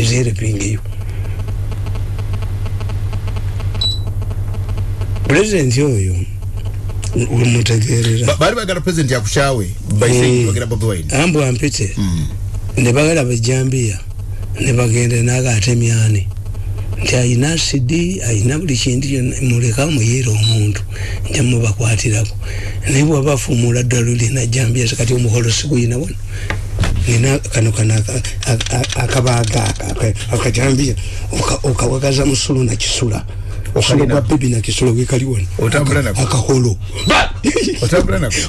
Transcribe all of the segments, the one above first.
is helping you president oyo mutegerera bali bagala president yakushawe baisengera bobi wine. Ambu ampite. Ne bagala bajambia ne bagenda naga atemyani. Nti ayina sidi ayina buli kintu muleka muyira omuntu nja mubakwatirako naye bwabafumula ddala olina jambia kati omuholo siguyina wano nina kano kana akabaga akajambia okawagaza musulu nakisula okusula gwa bebi nakisula wekali wano. Akaholo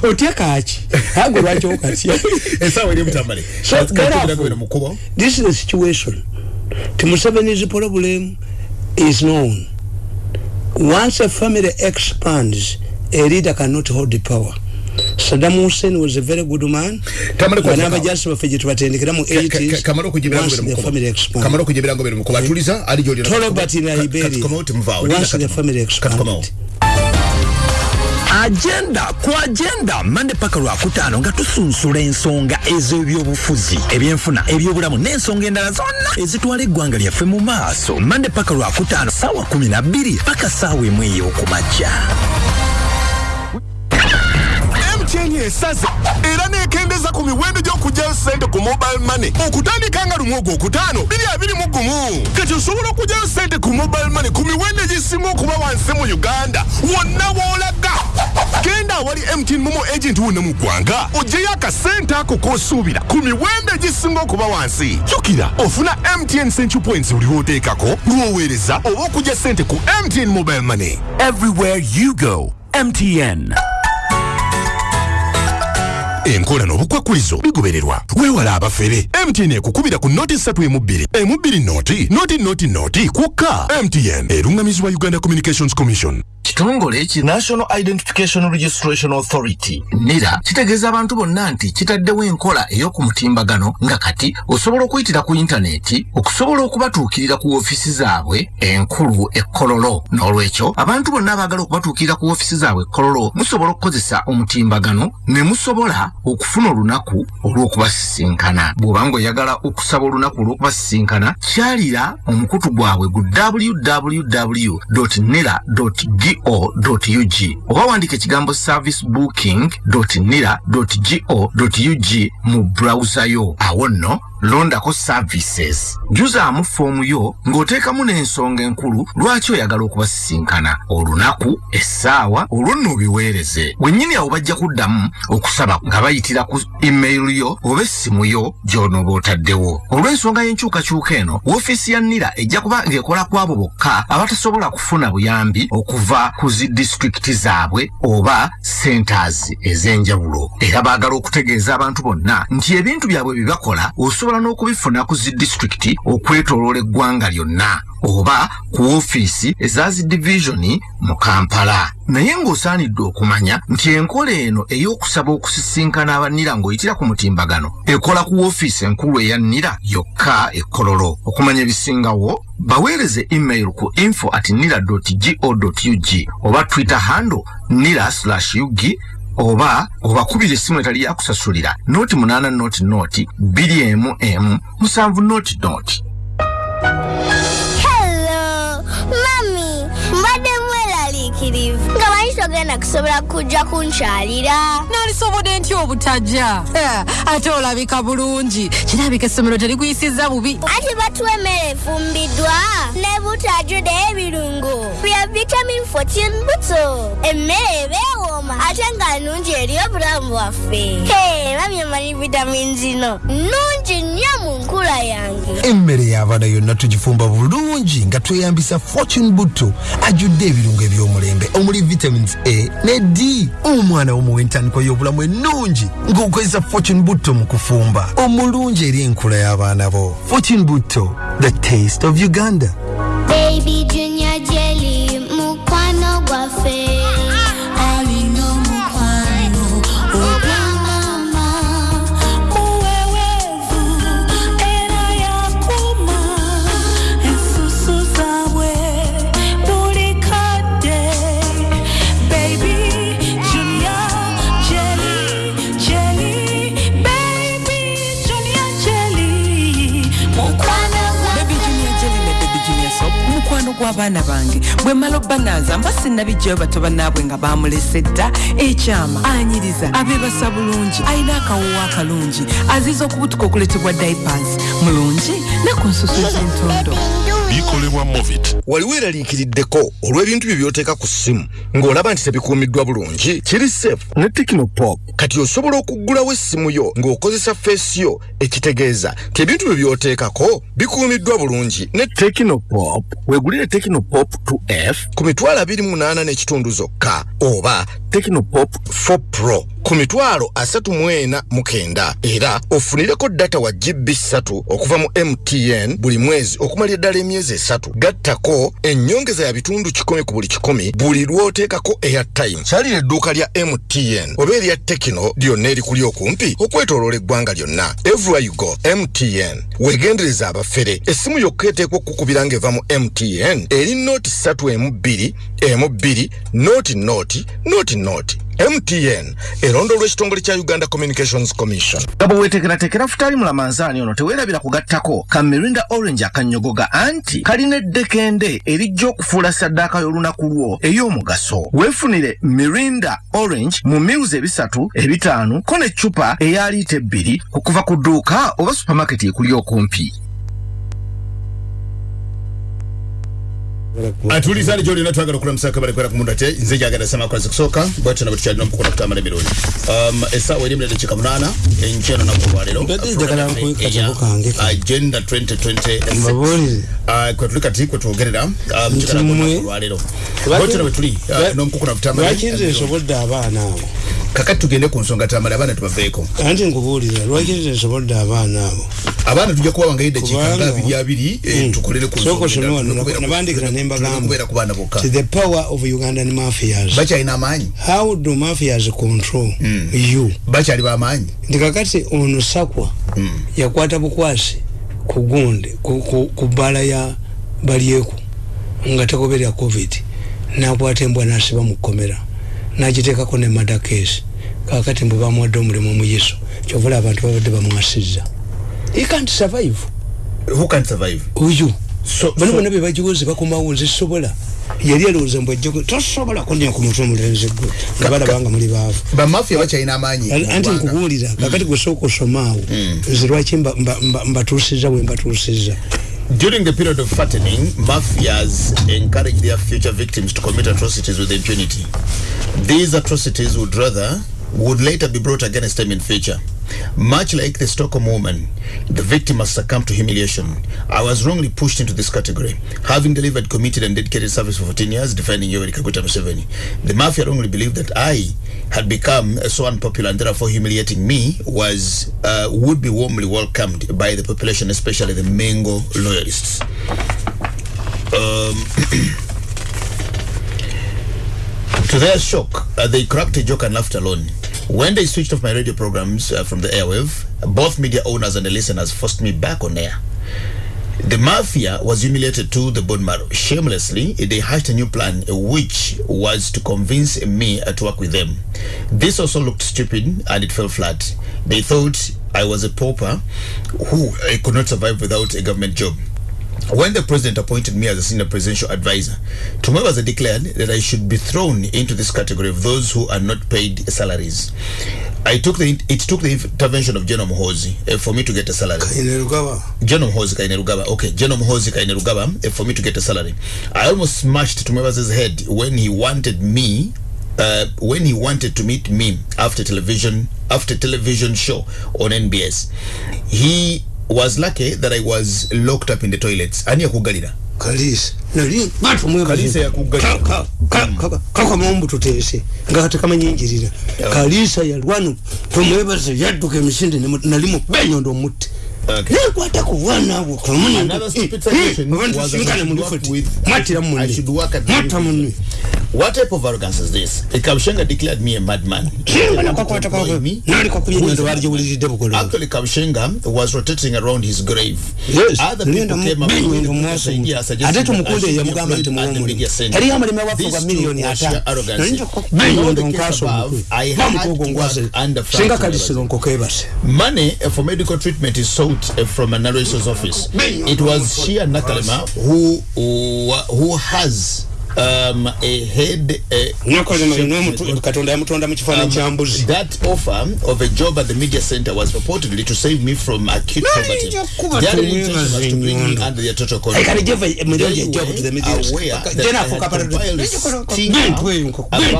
otya kaki ago lwaki okatya? This is the situation. Museveni's problem is known. Once a family expands, a leader cannot hold the power. Saddam Hussein was a very good man. Banaba just wafeje tubatendekera mu 80s. Kamaro kujibira the family expanded. Kamaro kujibira ngobere mukoba tuliza ali jodi. Tolobert in Liberia. Once the family expanded. agenda ku agenda mande paka lwakutaano nga tusunsula ensonga ez'ebyobufuzi ebyenfuna ebyobulamu n'ensonga endala zonna ezitwala eggwanga lyaffe mu maaso mande paka lwakutaano saawa 12 paka saawa emu ey'okumakya esaze era nekendeza ku miwendo gy'okugyayo sente ku mobile money. Okutandika nga lumu ogwo okutaano biri abiri mu gumu. Kati osobola okugyayo sente ku mobile money ku miwendo egisinga okuba wansi mu uganda? Wonna woolaga genda awali mtn momo agent wonna mu ggwanga ogyeyo akasente ako k'osuubira ku miwendo egisinga okuba wansi. Jjukira ofuna mtn central points buli lw'oteekako lw'oweereza oba okugya sente ku mtn mobile money. Everywhere you go mtn enkola n'obukwakkulizo bigobererwa weewala abafere. Mtn ekukubira ku noti 3 emu 2 emu 2 noti noti noti noti kwokka mtn erungamizibwa uganda communications commission. Kitongole ki national identification registration authority nira kitegeeza abantu bonna nti kitaddewo enkola ey'oku mutimbagano nga kati osobola okuyitira ku intaneti okusobola okubatuukirira ku woofiisi zaabwe enkulu ekkololo n'olwekyo abantu bonna abaagala okubatuukirira ku woofiisi zaabwe ekkololo musobola okukozesa omutimbagano ne musobola okufuna olunaku olw'okubasisinkana. Bw'oba ng'oyagala okusaba olunaku olw'okubasisinkana kyalira omukutu gwabwe gu www nira go.ug oba wandika ekigambo service booking nira go.ug mu browser yo. Awo nno londako services. Juzaamu foomu yo ng'oteekamu n'ensonga enkulu lwaki oyagala okubasisinkana? Olunaku essaawa olwo nno obiweereze. Wennyini awo bajja kuddamu okusaba nga bayitira ku email yo oba essimu yo gy'onooba otaddewo. Olw'ensonga y'enkyukakyuka eno woofiisi ya nira ejja kuba ng'ekola ku abo bokka abatasobola kufuna buyambi okuva ku zi disitulikiti zaabwe oba centers ez'enjawulo. Era baagala okutegeeza abantu bonna nti ebintu byabwe bye bakola osobola n'okubifuna ku zi disitulikiti okwetoloola eggwanga lyonna oba ku woofiisi eza zi divisioni mu kampala. Naye ng'osaanidde okumanya nti enkola eno ey'okusaba okusisinkana abanira ng'oyitira ku mutimbagano ekola ku woofiisi enkulu eya nira yokka ekkololo okumanya ebisingawo baweereze email ku info at nira go ug oba twitter handle nira slash ug oba obakubira essimu etali yakusasulira. Noti munaana noti noti bbiri emu emu musanvu noti noti Hello, mami, mbadde mweraliikirivu nga manyi togenda kusobola kujja kunkyalira nalisobodde ntya obutajja? Ate olabika bulungi. Kirabika essomero terikuyisiza bubi. Anti batuwa emmere efumbiddwa ne butajjude ebirungo. Bya vitamin 14 buto. Emmere ebeewooma ate nga nnungi eri obulamu bwaffe Hey, mami amanyi vitamin zino nnungi nnyo mu nkula yange. Emmere y'abaana yonna tugifumba bulungi nga tweyambisa fortune butto. Ajjudde ebirungo eby'omulembe omuli vitamins a ne d. Omwana womuwa entandikwa y'obulamu ennungi ng'okozesa fortune butto mu kufumba. Omulungi eri enkula y'abaana bo. Fortune butto the taste of uganda. Baby gw'abaana bange. Bwe mmala obbanaaza mba sinnabijjayo bato bannaabwe nga bamulese dda. Ekyama anyiriza abeebasa bulungi alina akawoowo akalungi aziza okubutuka okuletebwa diapers. Mulungi ne ku nsusu ez'entondo bikolebwa movit wali weeraliikiriddeko olw'ebintu bye by'oteeka ku ssimu ng'olaba nti tebikuumiddwa bulungi. Kiri safe. Ne tekinopop kati osobola okuggulawo essimu yo ng'okozesa feesi yo ekitegeeza. Nti ebintu bye by'oteekako bikuumiddwa bulungi. Ne tekinopop weegulire tekinopop 2f ku mitwalo 28 n'ekitundu zokka oba tekinopop 4 pro ku mitwalo asatu mu ena mu kenda. Era ofunireko data wa gb 3 okuva mu mtn buli mwezi okumalira ddala emyezi esatu. Gattako ennyongeza ya bitundu 1 ku buli 1 buli lw'oteekako airtime kyalira edduuka lya mtn oba erya tekino lyonna erikuli okumpi okwetoloola eggwanga lyonna. Everywhere you go mtn weegendereza abafere. Essimu yokka eteekwa okukubira ng'eva mu mtn eri nooti 3 emu 2 emu 2 nooti nooti nooti nooti mtn erondo lw'ekitongole kya uganda communications commission. Nga bwe weetekeratekera futaali mulamanzaani ono teweerabira kugattako. Ka mirinda orange akanyogoga anti kalina eddekende erijja okufuula saddaaka y'olunaku lwo ey'omugaso. Weefunire mirinda orange mu miuzi ebisatu ebitaano ko n'eccupa eya liita ebbiri okuva ku dduuka oba supamaketi ekuli okumpi atuliza ali gyolina twagala okulamusa kabale kwera kumundu ate nze jagala sama kwazi kusooka bwatyo nabwe tukyalina omukulu okutambula emirundi. Um, essaawa eri emirere munana enkyeno naku olwaleero njagala nkuwe katabo kange ka. agenda 2026 Mbabuulire. Ah, kwe tuli kati kwe twogerera ah, Nti njagala mmwe- kunaku olwaleero bwatyo nabwe tuli ah, n'omukuku nakutambula lwaki nze nsobodde abaana abo kakati tugende ku nsonga tamale abaana tubaveeko. Anti nkubuulira lwaki nze nsobodde abaana abo? Abaana tujja kubawa nga eddakiika Kubanga- nga abiri abiri eh, Mm. tukolere ku Sooka nsonga osome wano, endala. nabandikira ne mbagamba. kubeera ku baana bokka. the power of ugandan mafias. Bakyalina amaanyi. How do mafias control you? Bakyali bamaanyi nti kakati ono sakwa yakwata bukwasi ku gunde ku- ku- ku bbala ya balyeku nga tegoberya covid nakwata embwa nasiba mu kkomera nagiteekako ne madakesi kakati mbwe bamuwadde omulimu omuyiso kyovula abantu babadde bamwasizza. He can't survive. Who can survive? Oyo bano bonna bebagiwoze bakomawo nze sobola yali alowooza mbw ajja tosobola kunya ku mutwe omulenzi gwe nga balabanga muli baavu. bamafiya bakyalina amaanyi anti nkubuulira kakati gwesooka osomaawo nze lwaki mba- mba- mba- mbatuusizza bwe mbatuusizza During the period of fattening, mafias encourage their future victims to commit atrocities with impunity. These atrocities would rather would later be brought against them in future. Much like the Stockholm woman, the victim must succumb to humiliation. I was wrongly pushed into this category, having delivered committed and dedicated service for 14 years, defending Yoweri Kaguta Museveni. The mafia wrongly believed that I had become so unpopular and therefore humiliating me was uh, would be warmly welcomed by the population, especially the Mengo loyalists. Um, to their shock, uh, they cracked a joke and laughed alone. When they switched off my radio programs uh, from the airwave, both media owners and the listeners forced me back on air. The mafia was humiliated to the bone marrow. Shamelessly, they hatched a new plan, which was to convince me uh, to work with them. This also looked stupid and it fell flat. They thought I was a pauper who uh, could not survive without a government job. When the president appointed me as a senior presidential advisor, Tumwebaza declared that I should be thrown into this category of those who are not paid salaries. I took the it took the intervention of General Muhozi uh, for me to get a salary. inerugaba General Muhozi Kainerugaba. Okay, General Muhozi Kainerugaba uh, for me to get a salary. I almost smashed Tumwebaza's head when he wanted me uh, when he wanted to meet me after television after television show on NBS. He was lucky that I was locked up in the toilets. Ani yakugalira. kalisa. Nali batumwebaze Kalisa yakuggalira. kakamombu tuteese nga tekamanyinjirira kalisa yalwano tumwebaze yadduka emisinde nali mubenyondo omutte Okay. nekwata ku bwana abo Another stupid suggestion was that I should work with- mwatira I munne should work at the mwatta munne what type of arrogance is this? Kabushenga declared me a madman. Actually kabushenga was rotating around his grave. Yes. other people came up with the idea suggesting that I should be employed at the media center. yali amalima wafuga These two miliyoni were sheer arrogance. In all the case above. I had to work under Frank Money uh, for medical treatment is sought uh, from a narrator's office. It was Shia Nakalema who who, who has um, a head. Katonda yamutonda mu kifaananyi kya mbuzi that offer of a job at the media center was purportedly to save me from acute poverty. Their intention was to bring me under their total control. They were aware that I had compiled about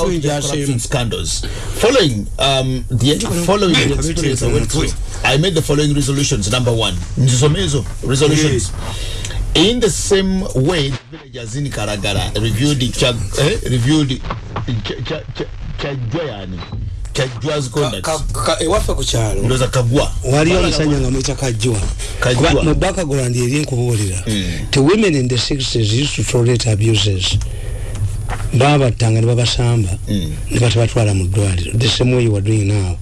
corruption scandals. Following um, the following the experience I went through, I made the following resolutions. Number one, Nzisomezo resolutions. In the same way, the villagers in Karagara reviewed the Chag, eh, reviewed Ch- Ch- Ch- Chajwayani, Chajwa's conduct. ewaffe ku kyalo Ndoza Kagwa. waliyo omusajja nga Kajjwa. Kuba mu background eri nkubuulira ti women in the 60s used to tolerate abuses. Babattanga ne babasamba. Ne batabatwala mu ddwaliro. The same way you are doing now.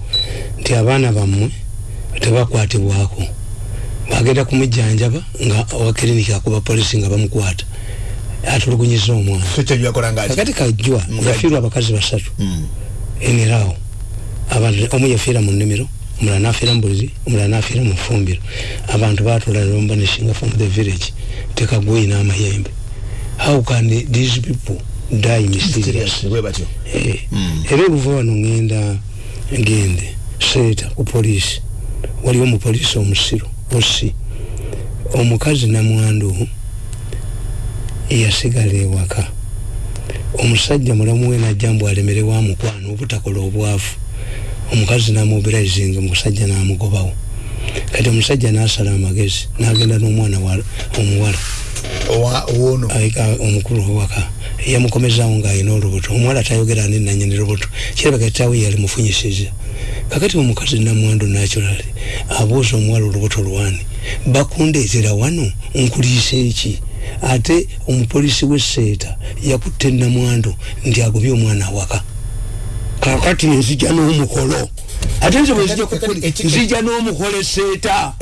Nti abaana bammwe tebakwatibwako bagenda kumujjanjaba nga owa kiriniki akuba polisi nga bamukwata. Atulugunyiza omwana. Kakati kajjwa yafiirwa abakazi basatu. Enerawo abantu omu yafiira mu nnimiro omulala nafiira mu buliri omulala nafiira mu fumbiro abantu batula lomba neshinga from the village tekagwei n'amayembe. How can these people die batyo. Eh, era oluva wano ngenda ngende seeta ku polisi waliwo omupoliisi omusiru osi omukazi namwandu yasigala ewaka. Omusajja mulamu we najja mbu alemerewo amukwana obutakola obwavu omukazi namubiraizinga omusajja namugobawo. Kati omusajja nasala amagezi nagenda n'omwana wa- omuwala. Omukulu owaka yamukomezawo ng'alina olubuto. Omuwala tayogera ani nanyini lubuto. Kirabika kitaawe yali mufunyisiza kakati omukazi namwandu naturally abuuza omuwala olubuto lwani bakundeetera wano nkuliisa eki ate omupoliisi w'esseeta yakutte namwandu nti agobye omwana awaka. Kakati nzija n'omukolo. Ate nze bwezija nzija n'omukolo esseeta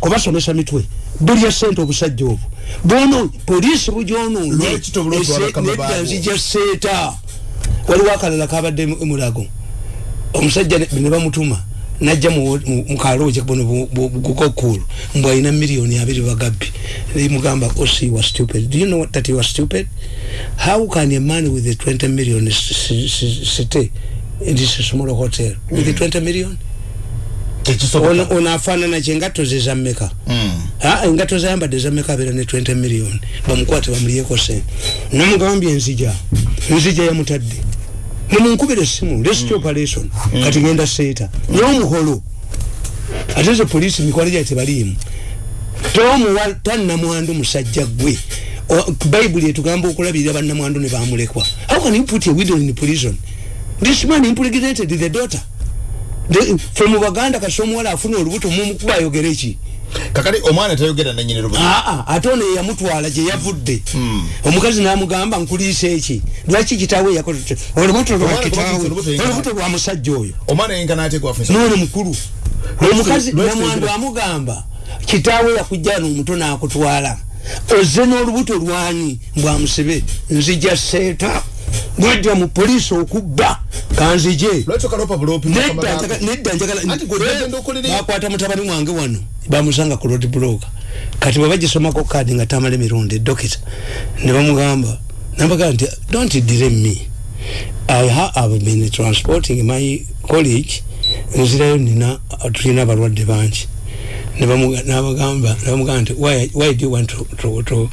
kubasomesa mitwe. Bulya sente obusajja obwo. Bono poliisi bugyonoonye Lwaki tobula otwala kama baabo? nedda nzija seeta waliwo akalala kabadde mu- mulago omusajja ne bamutuma najja mu- mu- mukalooje buno gukokulu mbw alina miliyoni abiri bagabbi. Mugamba osi was stupid. Do you know that you are stupid? How can a man with a 20 million stay in this small hotel with a 20 million ono ono afaanana kye engatto ze zammeka Ah, engatto zayambadde zammeka abeera ne 20 million. Bamukwate bamuliyeko sente namugambye enzija enzija yamutadde mumunkubira essimu rescue operation kati genda seeta n'omuholo ate ze polisi mikwalo gya tebaliimu tomuwa tannamwandu musajja gwe O- bayibuli etugamba okulabirira bannamwandu ne bamulekwa how can you put a widow in prison? This man impregnated the daughter fe mu baganda kasi omuwala afuna olubuto mumukuba ayogera eki kakati omwana tayogera nanyini lubuto. Aa ate ono yeyamutwala gye yavudde. Omukazi namugamba nkuliisa eki lwaki kitaawe yakola tutya? olubuto lwa kitaawe. gwafunza olubuto olubuto lwa musajja oyo. Omwana yenkana ate gwafunisa noono mukulu. Omukazi lwaki namwandu tegera- amugamba kitaawe yakujjana omuto nakutwala. Ozze n'olubuto lwani mbwamusibe nzija seeta bwajja mu poliisi okubba kanzije lwaki okalopa bulopi nedda njagala- nedda Anti gwe bagenda okolera- njagalabakwata mutabani wange wano bamusanga ku road block. Kati bwe bagisomako kaadi nga tamala emirundi dokita ne bamugamba nabagamba nti don't delay me. I ha- have been transporting my college nzirayo nina tulina abalwadde bangi. Nabagamba nti why, why do you want to, to, to,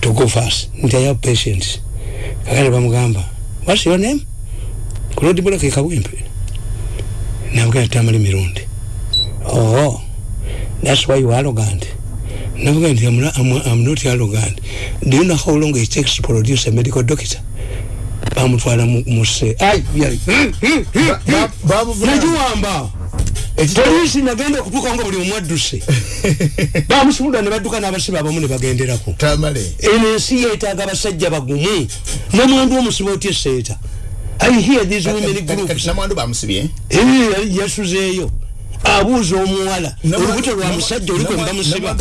to go fast? Nti i have patients. Kakati bamugamba what's your name ku road block ekabwempe nabugamba tamala emirundi oh that's why you arrogant. Navuga nti I'm, I'm, I'm not arrogant. Do you know how long it takes to produce a medical doctor? Bamutwala mu- muse. Nagiwamba polisi nagenda okutuuka nga buli omwadduse bamusumulula ne badduka n'abasibe abamu ne bagenderako. Eno ensi yeetaaga abasajja bagumu. Namwandu omusiba otya eseeta i hear these women groups. Eh, yasuzeeyo abuuza omuwala. Olubuto lwa musajja olikwe mbamusiba.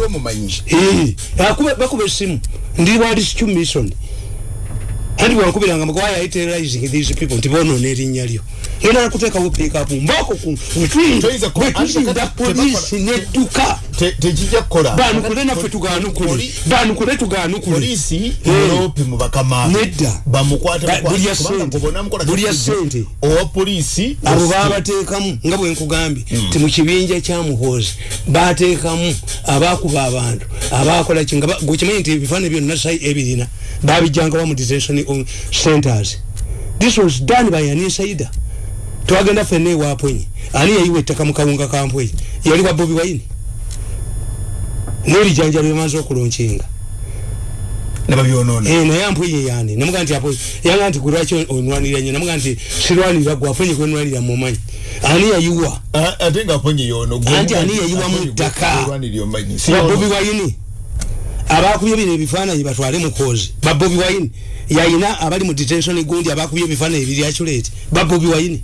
Eh, bakuba essimu. Ndi waliscu mission anti bwankubiranga mugwaya iterizing these people nti bonoona erinnya lyo. Ngenda nakuteekawo piikapu mbako bwetuzinda polisi nedduka tekijja kukola. Banukule naffe tuganukule banukule tuganukule polisi europe mu bakamaabwe nedda. Buli ya sente buli ya sente owa polisi abo babateekamu nga bwe nkugambye ti mu kibinja kya muhoozi bateekamu abakuba abantu abakola ki nga gwekimanyi nti ebifaananyi byonna sai ebirina babijjangawa mu detention centers. This was done by an insider twagenda fenna ewapwenyi ani yayiwa ettaka mu kawunga kampweyi yali wa bobi wayini n'erijanja lyemaze okulonkinga naye ampwenyi yani. Namuga nti apo yanga nti kulwaki onwanirira nyo? Namuga nti sirwanirira gwe aponye kwenwanirira mumanyi ani yayiwa? Ate nga aponye yono anti ani yayiwa mu ttaka? babobi wayini abakubye bino ebifaananyi batwale mukozi babobi wayini yayina abali mu detention gundi abakubye ebifaananyi biri aculate. Babobi wayini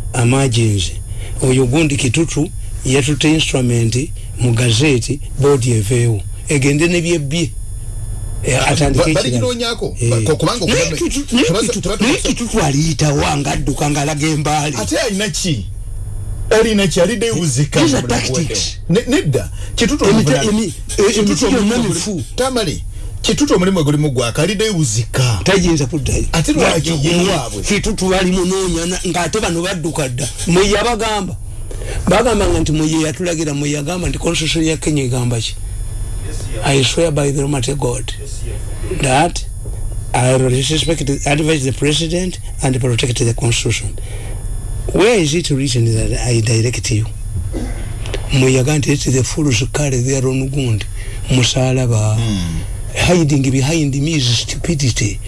emergency. Oyo gundi kitutu yatute instrument mu gazeti boodi eveewo egende nebyebye naye kitutu aliyitawo nga adduka nga alaga embaali ate alina ki? Alina ki? Alidde ewuzika nedda. Kitutuemiti gyonna mifu tamale kitutu omulimu gulimu gwaka alidde ewuzika tayinza kuddayo. Ate lwaki yewaabwe kitutu bali munoonya ngaate bano badduka dda. Mweye abagamba bagambanga nti mweye yatulagira mweye agamba nti constitution ya kenya egamba ki? I swear by the almighty god that i respect advise the president and protect the constitution. Where is it written that i direct you? Mweye agamba nti it's the fools carry their own wound musalaba. Mm. Hiding behind me is stupidity.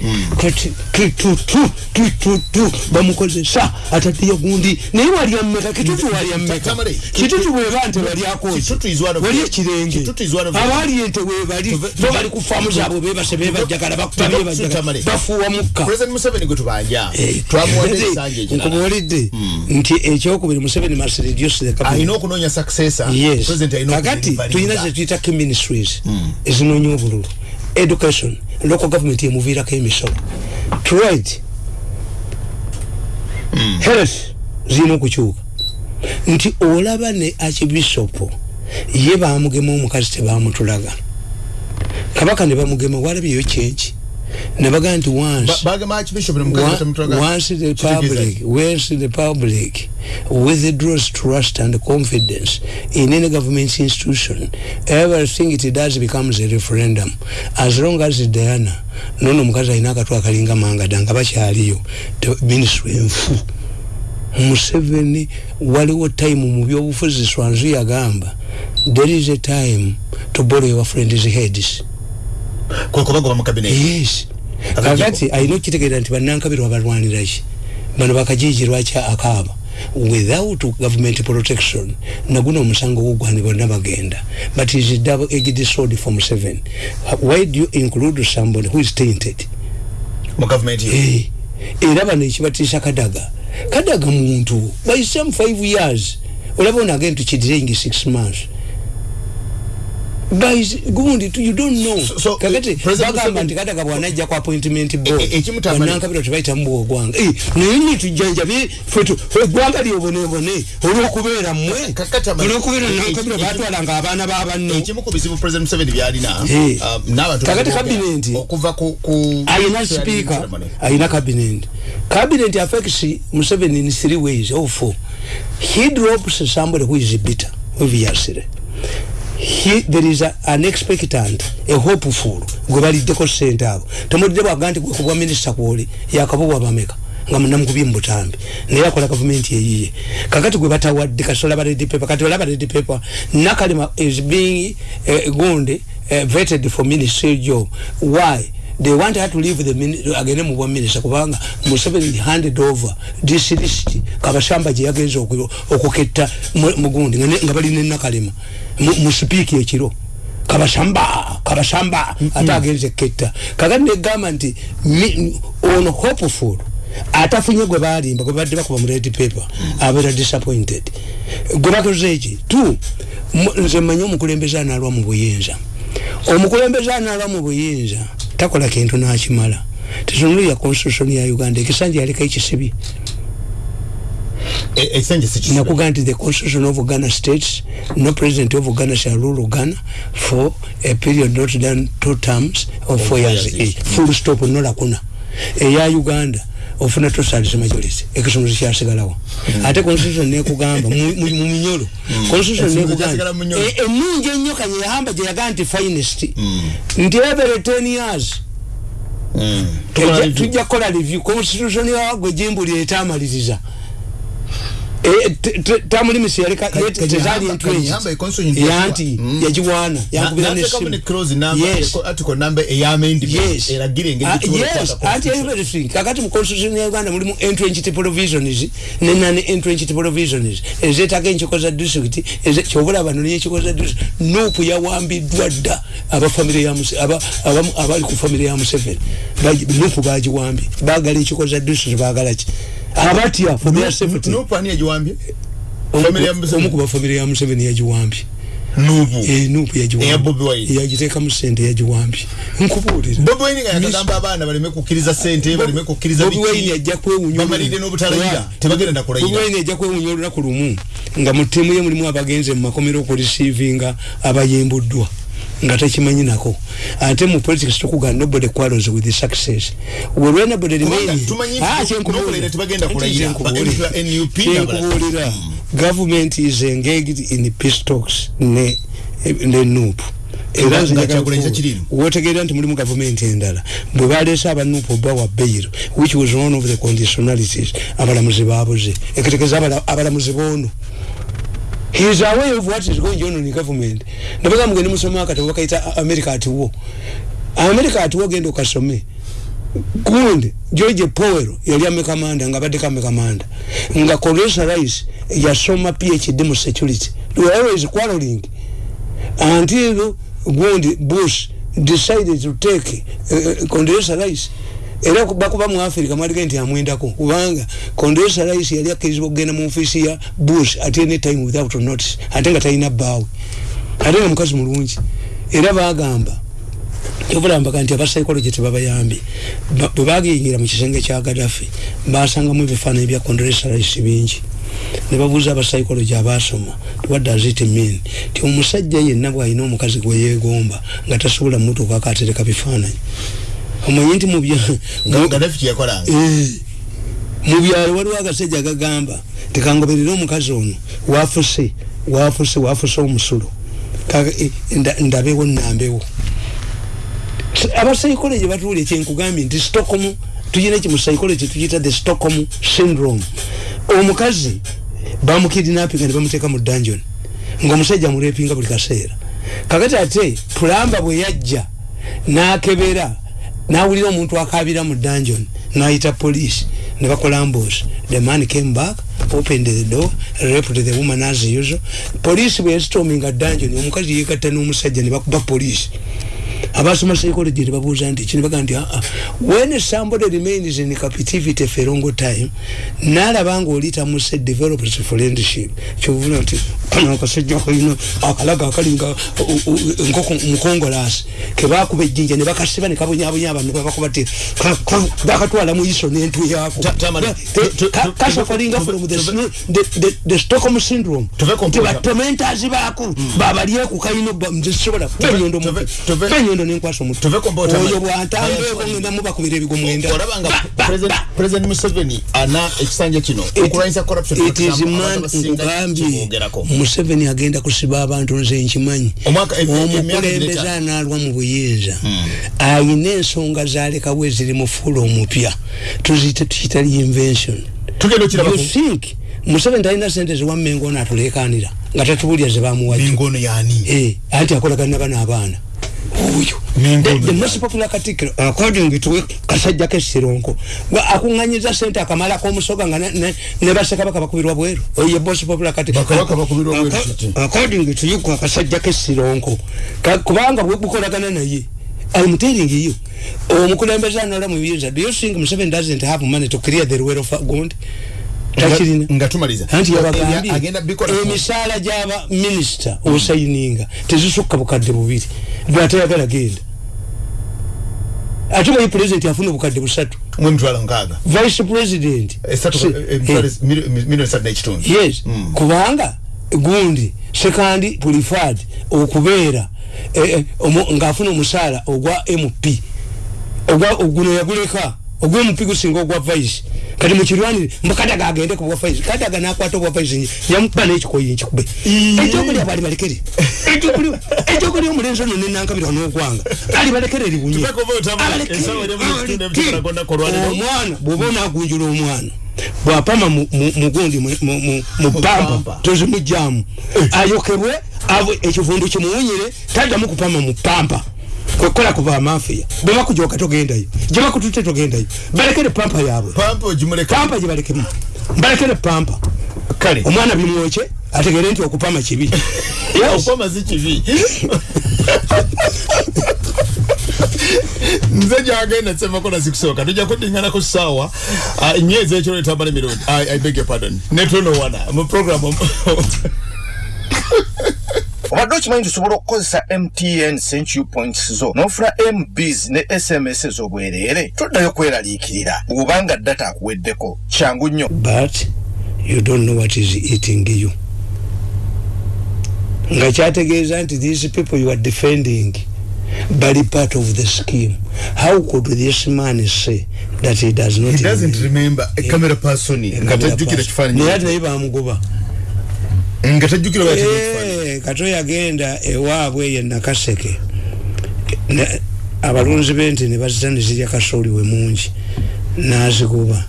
Bamukozesa atatiya gundi. Naye walya mmeka kitutu walya mmeka. Kitutu bweba nte walyakoki wali ekirenge abaali ente webali bo bali ku faamu zaabwe bebase bebajagala bafuuwa mukka nkubuulidde nti ekyokubiri museveni must reduce the kakati tulina zetuyita key ministries. Ezinoonya obululu education local government yemuviirako emisolo trade mm. health zirina okukyuka nti olaba ne archbishopu ye bamugema omukazi tebamutulaga kabaka ne bamugema walabyeyo kyenki nebagaa nti once. The public once the public withdraws trust and confidence in any government institution. Everything it does becomes a referendum. As long as diana nono omukazi alina akatw akalinga mangada nga bakyaliyo ministry enfu. Museveni waliwo time mu byobufuzi swanzu yagamba there is a time to borrow your friends heads kwekubagoba mu cabinet yes. Kakati alina okitegeera nti bannankabirwa balwaniraki bano bakajiji lwaki akaaba. Without government protection naguno omusango gugwani bonna bagenda. But is double edged sword from seven. Why do you include somebody who is tainted? Mu government hey. era bano ekibatiisa kadaga. Kadaga muntu by some five years olaba onagenda tukidiraingi six months gundi tu you don't know. So- so, kakati President bagamba nti kata bwanajja ku appointment board. E- e- ekimutambula- Banankabira tebayita mu bwogwanga. Eh, naye ni tujjanjabye ffe tu ffe eggwanga lyobonebone olw'okubeera mmwe olw'okubeera e- e- nankabira e- batwalanga abaana ba banno. ekimu ku bizibu president museveni byalina Eh. n'abantu Kakati ku ayina speaker ayina cabinet cabinet affects museveni in three ways or four he drops somebody who is bitter obviously he, there is a, an expectant a hopeful gwe baliddeko sente abo. Temulidde bwaga nti gwe kubwa minisita kwoli yakabugwa bameka nga munamukubye mubutambi naye akola gavumenti eyiye. Kakati gwe batawadde kasola baredi paper kati olaba redi paper nakalema is being uh, gonde uh, vetted for ministry job. Why? They want her to leave the mini- agende mu bwa minister kubanga museveni handed over this list kabashamba gye yagenza oku- okuketta mu- mugundi nga ne- nga balina enakalema mu mu sipiiki ekiro. Kabashamba kabashamba ate agenze ketta. Kakati negamba nti ono hopeful atafunye gwe balimba gwe badde bakuba mu red paper abeera disappointed. Gwe bakoze eki? Tu mu- nze mmanyi omukulembeze analwa mu buyinza. Omukulembeze analwa mu buyinza takola kintu nakimala. Tetunulira constitution ya uganda ekisanja yaleka ekisibi ekisenge sikisibe nakuga nti the constitution of ghana states no president of ghana shall rule ghana for a period not than two terms of four years. each. full stop nolakuna eya uganda ofuna tosalisa majority. Ekisumuluzo kyasigalawo ate constitution nekugamba mu minyolo. Constitution Ekisumuluzo nekugamba e- ennungi ennyo kanye yahamba gye yaga nti finest nti every 10 years. Tujja- kukola review. Constitution yawagwe jimbuli etamaliriza tamulimisi yaleka tezali Hamba- Kanye Hamba entrench econstitution yanti yasiwa. yagiwaana yankubira n'ateekamu ne nesimu clause number Yes. article number ey'amendment yes. eragira engeri Ah, gyetusobola yes. okukwata anti constitution. everything kakati mu constitution ya uganda mulimu entrenched provisions ne non entrenched provisions ezeetaaga enkiko za eze- kyobula bano nenkiko za district. Nuupu yawambiddwa dda abali ku famire ya museveni. Nuupu bagiwambye bagala enkiko za district bagala ki abatya for their safety. Nuupu ani yagiwambye Omu- family ya Museveni? omu ku bafamire ya museveni yagiwambye nuupu Eh, nuupu Eya Bobi Wine. yagiteekamu sente yagiwambye nkubuulira bobi wine nga yakagamba abaana baleme kukkiriza sente baleme kukkiriza Bobi Wine yajja kwewunya bamalire n'obutalayira Yeah. tebagenda Bobi kulayira Wine yajja kwewunya olunaku lumu. Nga mu ttiimu ye mulimu abagenze mu makomero okurisiivinga abayimbuddwa nga takimanyi nako. Ate mu politics tukugana nobody quarrels with the success. Where nobody Kubanga remain tumanyi Ah, kyenkubuulira. kyenkubuulira. government is engaged in peace talks ne ne nup era Nga- nze nga njagala Kyagulanyi kubuulira. tekirimu. wotegeera nti mulimu gavumenti endala. Bwe baleese abanupu bawa bail which was one of the conditionalities abalamuzi babuze abala- abalamuzi boono is aware of what is going on in government. Ndabaga mugende musome akatabo bakaita america at war america at war genda okasome gundi george powell yali amekamanda nga abadde kamekamanda nga condoleezza rice yasoma phd mu security. They were always quarreling. Until gundi bush decided to take uh, condoleezza rice era bakuba mu africa mwalige nti amwendako kubanga condoleezza rice yali akkirizibwa okugenda mu ofiisi ya bush at any time without notice ate nga talina bbaawe. Ate nga mukazi mulungi. Era bagamba kyobulambaka nti abasaikologye tebabayambye Ba- bwe bagiyingira mu kisenge kya gadafi basangamu ebifaananyi bya condoleezza rice bingi. Ne babuuza abasaikologye abasoma what does it mean? Ti omusajja yenna bw'alina omukazi gwe yeegomba nga tasobola mutuuka akatereka bifaananyi omanyi nti mu bya- nga gaddafi kyeyakolanga Eh, waliwo agasajja gagamba tekangoberera omukazi ono wafuse wafuse wafuse omusulo. Eh, nda- ndabewo nambewo abasaikologi batuulye kyenkugambye nti stockholm tuyina ekimusaikologi tukiyita the stockholm syndrome. Omukazi bamukidinapinga ne bamuteeka mu dungeon ngaomusajja amurepinga buli kaseera. Kakati ate pulamba bwe yajja nakebera nawulira omuntu akabira mu dungeon nayita police ne bakola ambos the man came back opened the door raped the woman as usual. Police bwe yasitominga dungeon omukazi yegatta n'omusajja ne bakuba police abasoma psychology nebabuuza nti ki nebaga nti aa when somebody remains in captivity for a long time nalaba nga oli tamuse develops friendship. Kyovula nti kano akasajja kalina akalaga akalinga nkoko mukongolasi kebakuba ejjinja nebakasiba nekabonyabonya abantu babakuba ti bakatwala mu iso nentu yako kasakolinga from the stockholm syndrome. ti batomentazi baku babalyeku kalina nzisobola enyondo enyondo nenkwasa omutu oyo bwantambeeko ngenda mubakubira ebigo mwenda president museveni ana ekisanja kino. Nkugambye museveni agenda kusiba abantu nze nkimanyi. Omukulembeze analwa mu buyinza. Ayina ensonga zalekawo eziri mu fuula omupya. Tuziyite tukita reinvention. Think museveni talina sente ziwammengo ono atulekanira nga tatubulya zebamuwaanti akolagana bano abaana oyo. The most popular katikkiro according to kasajja kesironko akuŋŋanyiza sente akamala k'omusoga nga ne bassekabaka bakubirwa bweru. Oyo most popular according to yuko akasajja kesironko kubanga bwebukolagana naye I'm telling you omukulembeze anola mu biyinza do you think Museveni doesn't have money to clear the rwero of Gondi takirina. nga tumaliza. Anti yabagambye emisaala gyaba minisita osayininga tezisukka bukadde bubiri. Bwatayagala genda. Ate bayi pulezidenti afuna obukadde busatu? Vice president. Yes. Kubanga gundi sekandi pulifad okubeera ngaafuna omusaala ogwa mp oguno yaguleka ogw'omupi gusinga ogwa vice. Kati mukirwanire mbukadaga agende ku bwafaizi kadaga nakwata obwafaizi yamukuba n'ekikoyi nkikube ekyokulya bali balekere. Ekyokulya omulenzi ono nenankabirwa n'ogwanga ali balekere libunye omwana bwoba onagunjula omwana bwapama mugundi mupampa tozimujjamu ayokebwe ekivundu kimuwunyire taddamu kupama mupampa kwekola kuva amafiya bwebakujoka togendayo. Gyebakutute togendayo. Balekere pampa yaabwe. Pampa gyebalekemu balekere pampa. Kale. Omwana bimwoke ategere nti okupama kibi. Okupama si kibi. Nze gyagenda semakola zikusooka tujja kudingana ku ssaawa nyezi ekiro etambala emirundi. I beg your pardon. Netonowana mu program obadde okimanyi nti osobola okukozesa mtn century points zo n'ofuna mbs ne sms ez'obwereere toddayo kweraliikirira. Bw'obanga data akuweddeko. Kyangu nnyo. But you don't know what is eating you. Nga kyategeeza nti these people you are defending bali part of the scheme. How could this man say that he does not he doesn't remember a camera person nga tajjukira kifaananyi naye bamugoba nga tajjukira kato yagenda ewaabwe ye nakaseke. Abalunzi bente ne bazita ne zirya kasooli we mungi. Nazikuba.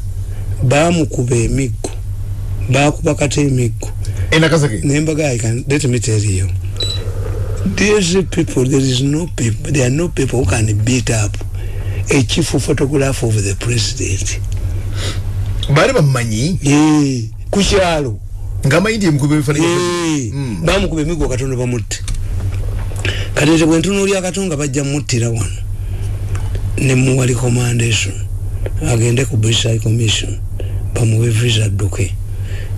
Bamukuba emiggo. Bakuba kata emiggo. Nembaga let me tell you. These people there is no people there are no people who can beat up a chief photograph of the president. Bali bamumanyi? Kukyalo ngamayindi emukuba ebifaananyi bamukuba emigo katonda bamutte kati nze bwentunuulya katonga bajja muttira wano. Nemuwa recommendation agende ku british high commission bamuwe visa adduke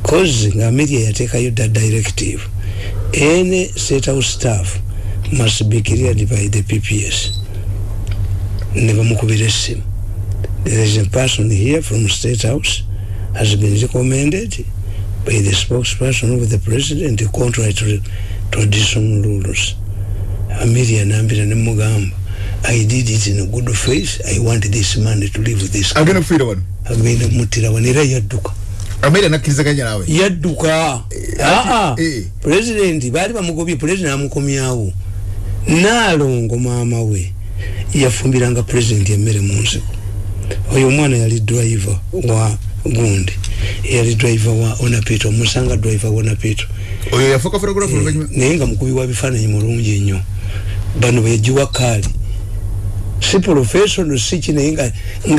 cause nga media yateekayo da directive. Any state house staff must be cleared by the pps ne bamukubira essimu there is a person here from state house. Has been recommended by the spokesperson of the president contrary to traditional rules amelia nambira nemugamba i did it in a good faith. I want this man to leave this agenda kufiira wano? Agenda kumutira wano era yadduka. Amelia nakkirizaganya nawe yadduka. Aa president baali bamugobye president amukomyawo. Naalongo maama we yafumbiranga president emmere mu nsiko oyo omwana yali driver wa gundi yali driver wa onapito musanga driver wa onapito oyo yafuka photograph e, naye nga mukubi wa bifaananyi mulungi ennyo. Bano beyagiwa kaali si professional si kinaye nga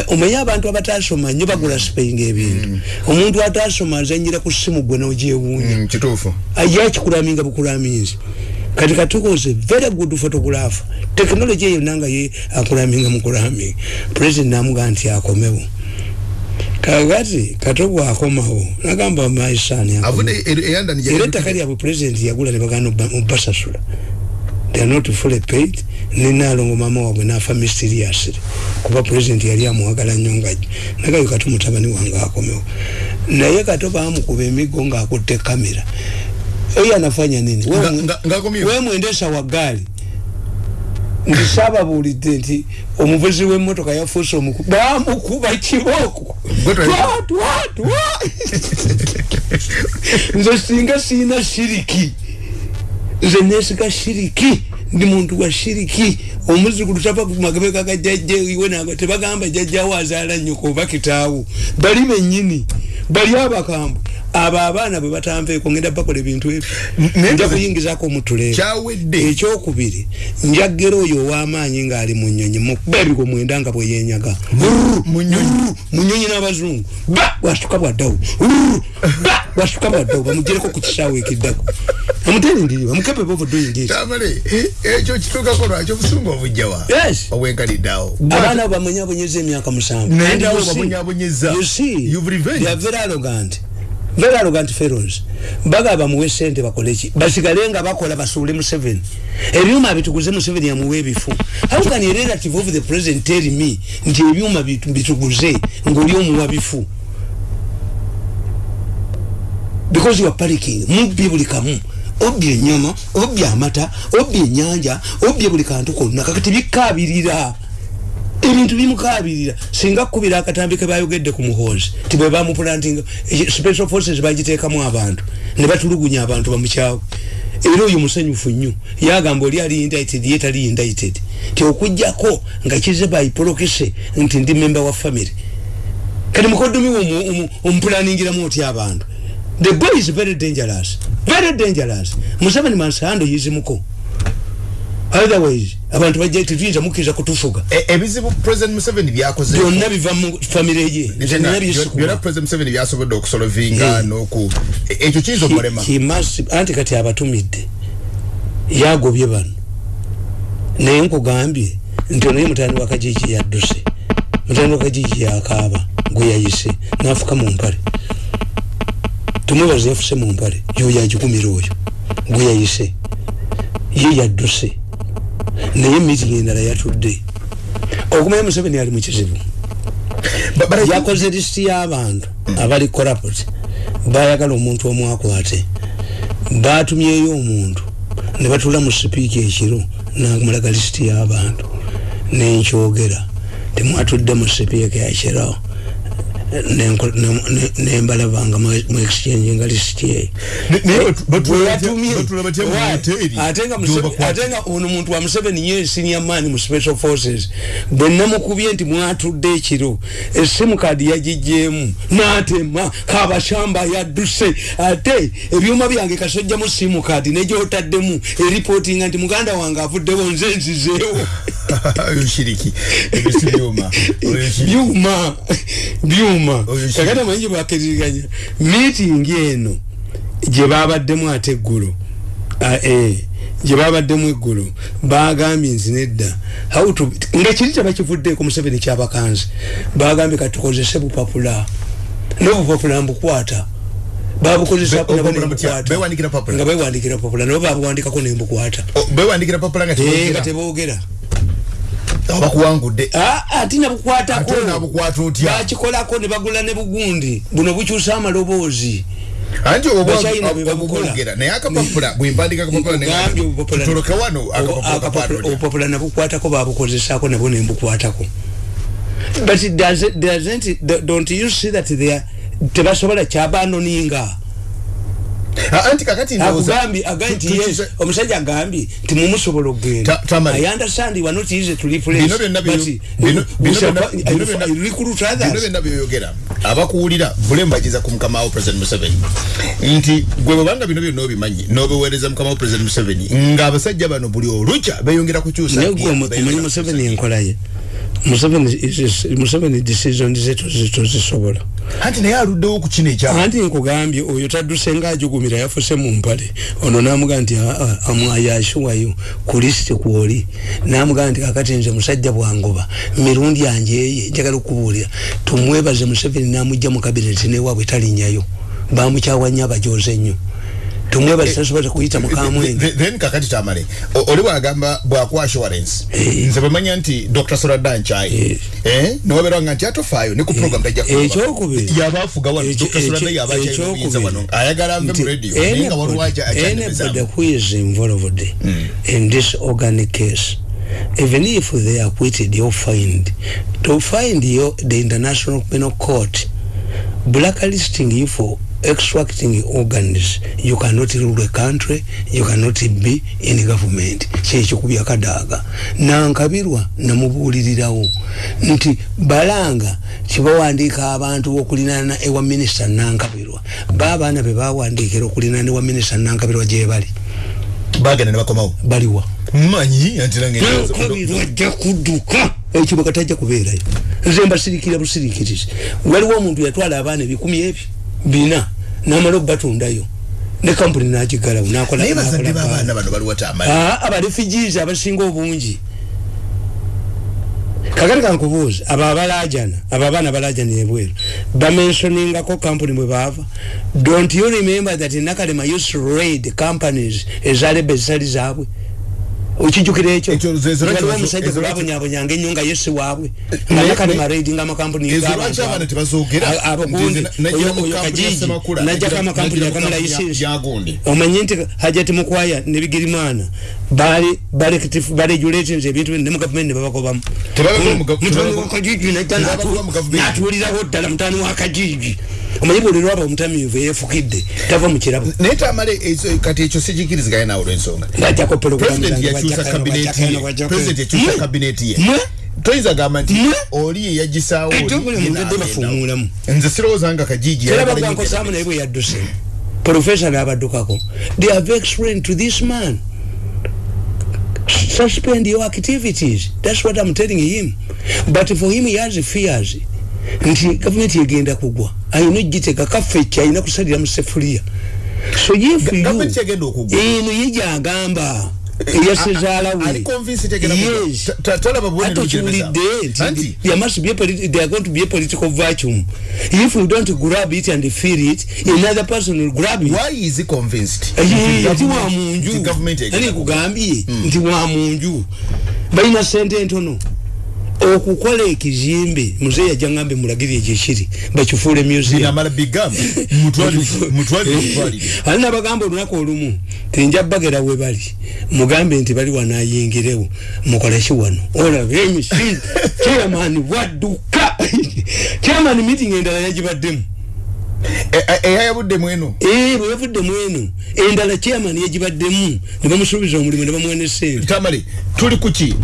omanye abantu abatasoma nnyo bagula spaying ebintu. Mm. omuntu atasoma azanyira ku simu gwe nogyewuunya. Mm, kituufu. Ye akikulaminga bukulaminzi kati katukoze very good photographer. Technology eyo nanga ye akulaminga mukulaminga president namuga nti akomewo. Kakati katoko akomawo. Nagamba maisani era ettaka lyabwe president yagula nebagana mubasasula they are not fully paid. Ninalongo mama wabwe nafa mysteriously kuba president yali amuwagala nnyo nga nagayo kati mutabani wange akomewo. Naye kato bamukuba emigo ngaakutte kamera oyo anafanya nini? We mwendesa wa gaali ndisababuulidde nti omuvuzi w'emmotoka yafuuse omuku bamukuba kibooko. Nze singa siina shiriki nze nesiga shiriki ndi muntu wa shiriki omuzukulu tava kumagabeka ga jajja iwe naga tebagamba jajjawo azaala nyoko oba kitaawo. Bali bennyini bali abakambwe abo abaana bwe batanveeko ngenda bakola ebintu ebyo. Nja kuyingizako omutuleero ekyokubiri njaggera oyo ow'amaanyi ng'ali mu nnyonyi mukuba ebigo mwenda nga bwe yenyaga mu nnyonyi. n'abazungu. Ba bwasuka bwaddawo ba bwasuka bwaddawo bamugyereko ku kisaawo ekiddako. Amuterindiri bamukepe bovodoyingi ekyo kituukako lwaki obusungu obujjawa? Obwenkaliddeawo abaana abo bamwenyabonyeza emyaka musanvu. Very arrogant. Fellows. Bagaba muwe sente bakoleki basigale nga bakola basuule museveni. Ebyuma bituguze museveni yamuwe ebifu how can a relative of the president tell me nti ebyuma bituguze ngaoli omuwa bifu? Because you are panicking. Mubbi buli kamu obbye enyama obbye amata obbye enyanja obbye buli kantu konna. Kakati bikabirira ebintu bimukabirira singa kkubira akatambi kebayogedde ku muhoozi ti bwe bamupulantinga special forces bagiteekamu abantu ne batulugunya abantu bamukyawe era oyo musanyufu nnyo yagamba oli ali indicted ye tali indicted ti okugjako nga kize bayipolokese nti ndi memba wa family. Kati mukodomi omuplaningiramu otya abantu the boy is very dangerous. Very dangerous. Museveni mansando yizimuko. Otherwise abantu bajja tetuyinza mukkiriza kutufuga. Ebizibu president museveni byakoze byonna biva mu famire ye. Byonna president museveni byasobodde okusolovinga noku ekyo kiyinza omulema anti kati abatumidde yagobye bano. Naye nkugambye nti onaye mutani wa kajiji yadduse mutani wa kajiji yakaaba gwe yayise. Nafuka mu mpale tumwebaza yafuse mu mpale. Yoyo agikumira oyo. Gwe yayise. Ye yadduse. Naye meeting endala yatudde. Okumanya museveni ali mukizibu yakoze lisiti y'abantu abali corrupt bayagala omuntu omu akwate. Batumyeyo omuntu. Ne batula mu sipiika ekiro namulaga lisiti y'abantu. Nenkyogera. Temwatudde mu sipiika yakirawo nembalaba nga mu exchange nga lisiti eyoate nga ono muntu wa museveni ye senior man mu special forces. Bwe namukubye nti mwatudde ekiro esimu kadi yagijjeemu. N'atema kabashamba yadduse. Ate ebyuma byange kasojjamu simu kadi negyotaddemu eripootinga nti muganda wange avuddewo nze nzizeewo. Byuma. Byuma kakati amanyi gyebakiririganya meeting eno gyebabaddemu ate eggulo. Gyebabaddemu eggulo. Bagambye nzi nedda nga kiri tebakivuddeeko museveni kyabakanzi bagambye katukozese bupapula. Nobupapula mbukwata. Babukozesako nga bewandikira papula nabo babuwandikako nembukwata. Nga tebogera bakuwangudde ati nabukwatako. Bakikolako ne bagula ne bugundi. Buno bukyusa amaloboozi. Anti obwogera naye akapapula bwempandika akapapulatuloke wano obupapula nabukwatako babukozesako nabo nembukwatako but doesn't it, don't you see that they are tebasobola kyabanoninga anti kakati agambye agambye yes omusajja agambye nti mumusobola okgenda i understand you are not easy to replace bino byonna byoyogera. Abakuwulira bulembagiza ku mukama wo president museveni. Nti gwe bwebanga bino byonna obimanyi nobiweereza mukama wo president museveni ng'abasajja bano buli olukya beyongera kukyusa omanyi museveni enkolaye museveni decision ze tozisobola anti naye aluddewo ku kino ekyalo anti nkugambye oyo tadduse ngaajugumira yafuse mu mpale. Ono namugaa nti amwayashuwayo ku lisiti kwoli namugaa nti kakati nze musajja bwangoba mirundi anjeye njagala okubuulira tumwebaze museveni namujja mu kabineti newaabwe talinnyayo bamukyawa nnyo abajoze nnyo tumwebaze tasobola kuyita mukamwenge then kakati tamale oli bwagamba bwakwa assurance Eh. nze bwemanya nti dr soradan chai eh. nowaberanga nti atofaayo ne ku program tajja kuba. ekyokubiri. Yaba afuga wano Ekyo- dr soradan ekyo- yaba akyayinza ekyokubiri. wano. Ayagala mu Nti radio naye nga anybody- waliwo aja- anybody akyandebezamu who is involved in this organic case even if they are acquitted or fined to find you the international penal court blacklisting you for extracting organs. You cannot rule a country you cannot be in government. Kyekyo ku byakadaaga nankabirwa namubuulirirawo. Nti balanga kibawandiika abantu okulinana ewa minisita nankabirwa. Baabaana be bawandiikira okulinana ewa minisita nankabirwa gye bali. Bagenda ne bakomawo? Baliwa. Mmanyi anti nange nankabirwa ajja kudduka. Ekyo bakatajja kubeerayo. Nze mbasirikira busirikirizi. Waliwo omuntu yatwala abaana ebikumi ebyo bina namala okubatundayo ne kampuni nagigalawo Ah, abarefugees abasinga obungi. Kakati kankubuuza abo abalajana abo abaana balajana ebweru bamensoningako kampuni bwe baava? Don't you remember that nakalema used to raid companies ezaleba ezitali zaabwe okijukira ekyo Ekyo ze- ze- waliwo ezo- omusajja ezo- gwebabonyabonyanga ennyo nga yesi waabwe Naye- nakalema raid nga amakampuni Ezo g'abantu lwaki abo. abaana tebazoogera? A- abogundi Nti nze nagira mu oyo kampuni ya najjako amakampuni mu kampuni ya- ya gundi. omanye nti hajati mukwaya ne bigirimana bali baregulations ebintu bino ne mu gavumenti ne babakobamu Tebabakoba mu gav- mutani tebabakoba- wakajiji najja tebabakoba mu gavumenti. natuulirawo ddala mutani wakajiji omanye buli lwaba omutamiivu eyefukidde tava mu kirabo naye tamale kati ekyo sikikiriziganye naawe olwensonga bajjako president yakyusa kabineti ye. toyinza gamba nti oli ye yagisaawo oli, Ekyokulya ye mu ndwadde n'agenda. bafuumuulamu. nze sirowooza nga kajiji era bagwankosaamu naye bwe yadduse. Profesa n'abaddukako. They have explained to this man. Suspend your activities. That's what i'm telling him. But for him he has fears nti gavumenti egenda kugwa. Ayina ogiteka kaffekki ayina kusalira mu sefuliya. So if you. gavumenti egenda okugwa. eno ye gyagamba. Eyasezaala we. ali convinced egenda kugwa. yes. Ta- ta- talaba bubonero ate bugyemeza. okiwulidde Anti- nti there must be a politi- there are going to be a political vacuum. If you don't grab it and feel it another person will grab it. Why is he convinced? Eye, Nti nti wa government- nti munju government egenda ani kugwa. kugambye? Nti wa munju. Balina sente ntono okukola ekizimbe muzeeyi ajja ngambe bakifuule binamala bigamba mutwalire mutwalire mutwalire. ali nabagamba olunaku olumu tinja bagera we bali mugambe nti bali wanayingirewo mukoleki wano? Olabe emisimu chairman bwadduka chairman meeting endala yagibaddemu E- e- eyayabuddemu eno. Ee bwe yavuddemu eno endala chairman yagibaddemu ne bamusuubiza omulimu ne bamuwa ne sente tamale tuli kuki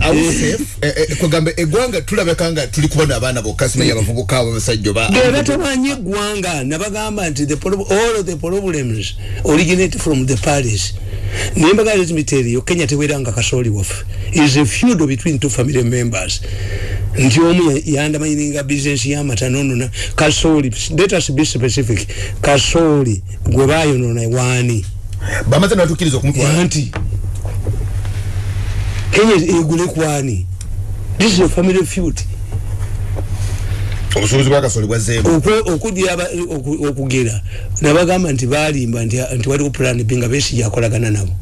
kwegamba eggwanga tulabeka nga tuli kubona abaana bokka simanyi abavubuka abo abasajja oba be batabanye eggwanga nabagamba nti all the problems originate from the paris nembaga let me tell you kenya teweranga kasooli waffe. Is a feud between two family members. Nti omu ya- yandamanyiringa business yamatanonona kasooli let us be specific kasooli gwe bayonona waani bamaze nabatukkiriza okumutwala. Anti kenya egule kwani this is a family feud. Obusuubuzi bwakasoli bwazzeemu okugera. Nabagamba nti balimba nti nti waliwo plan b nga besi yakolagana nabo.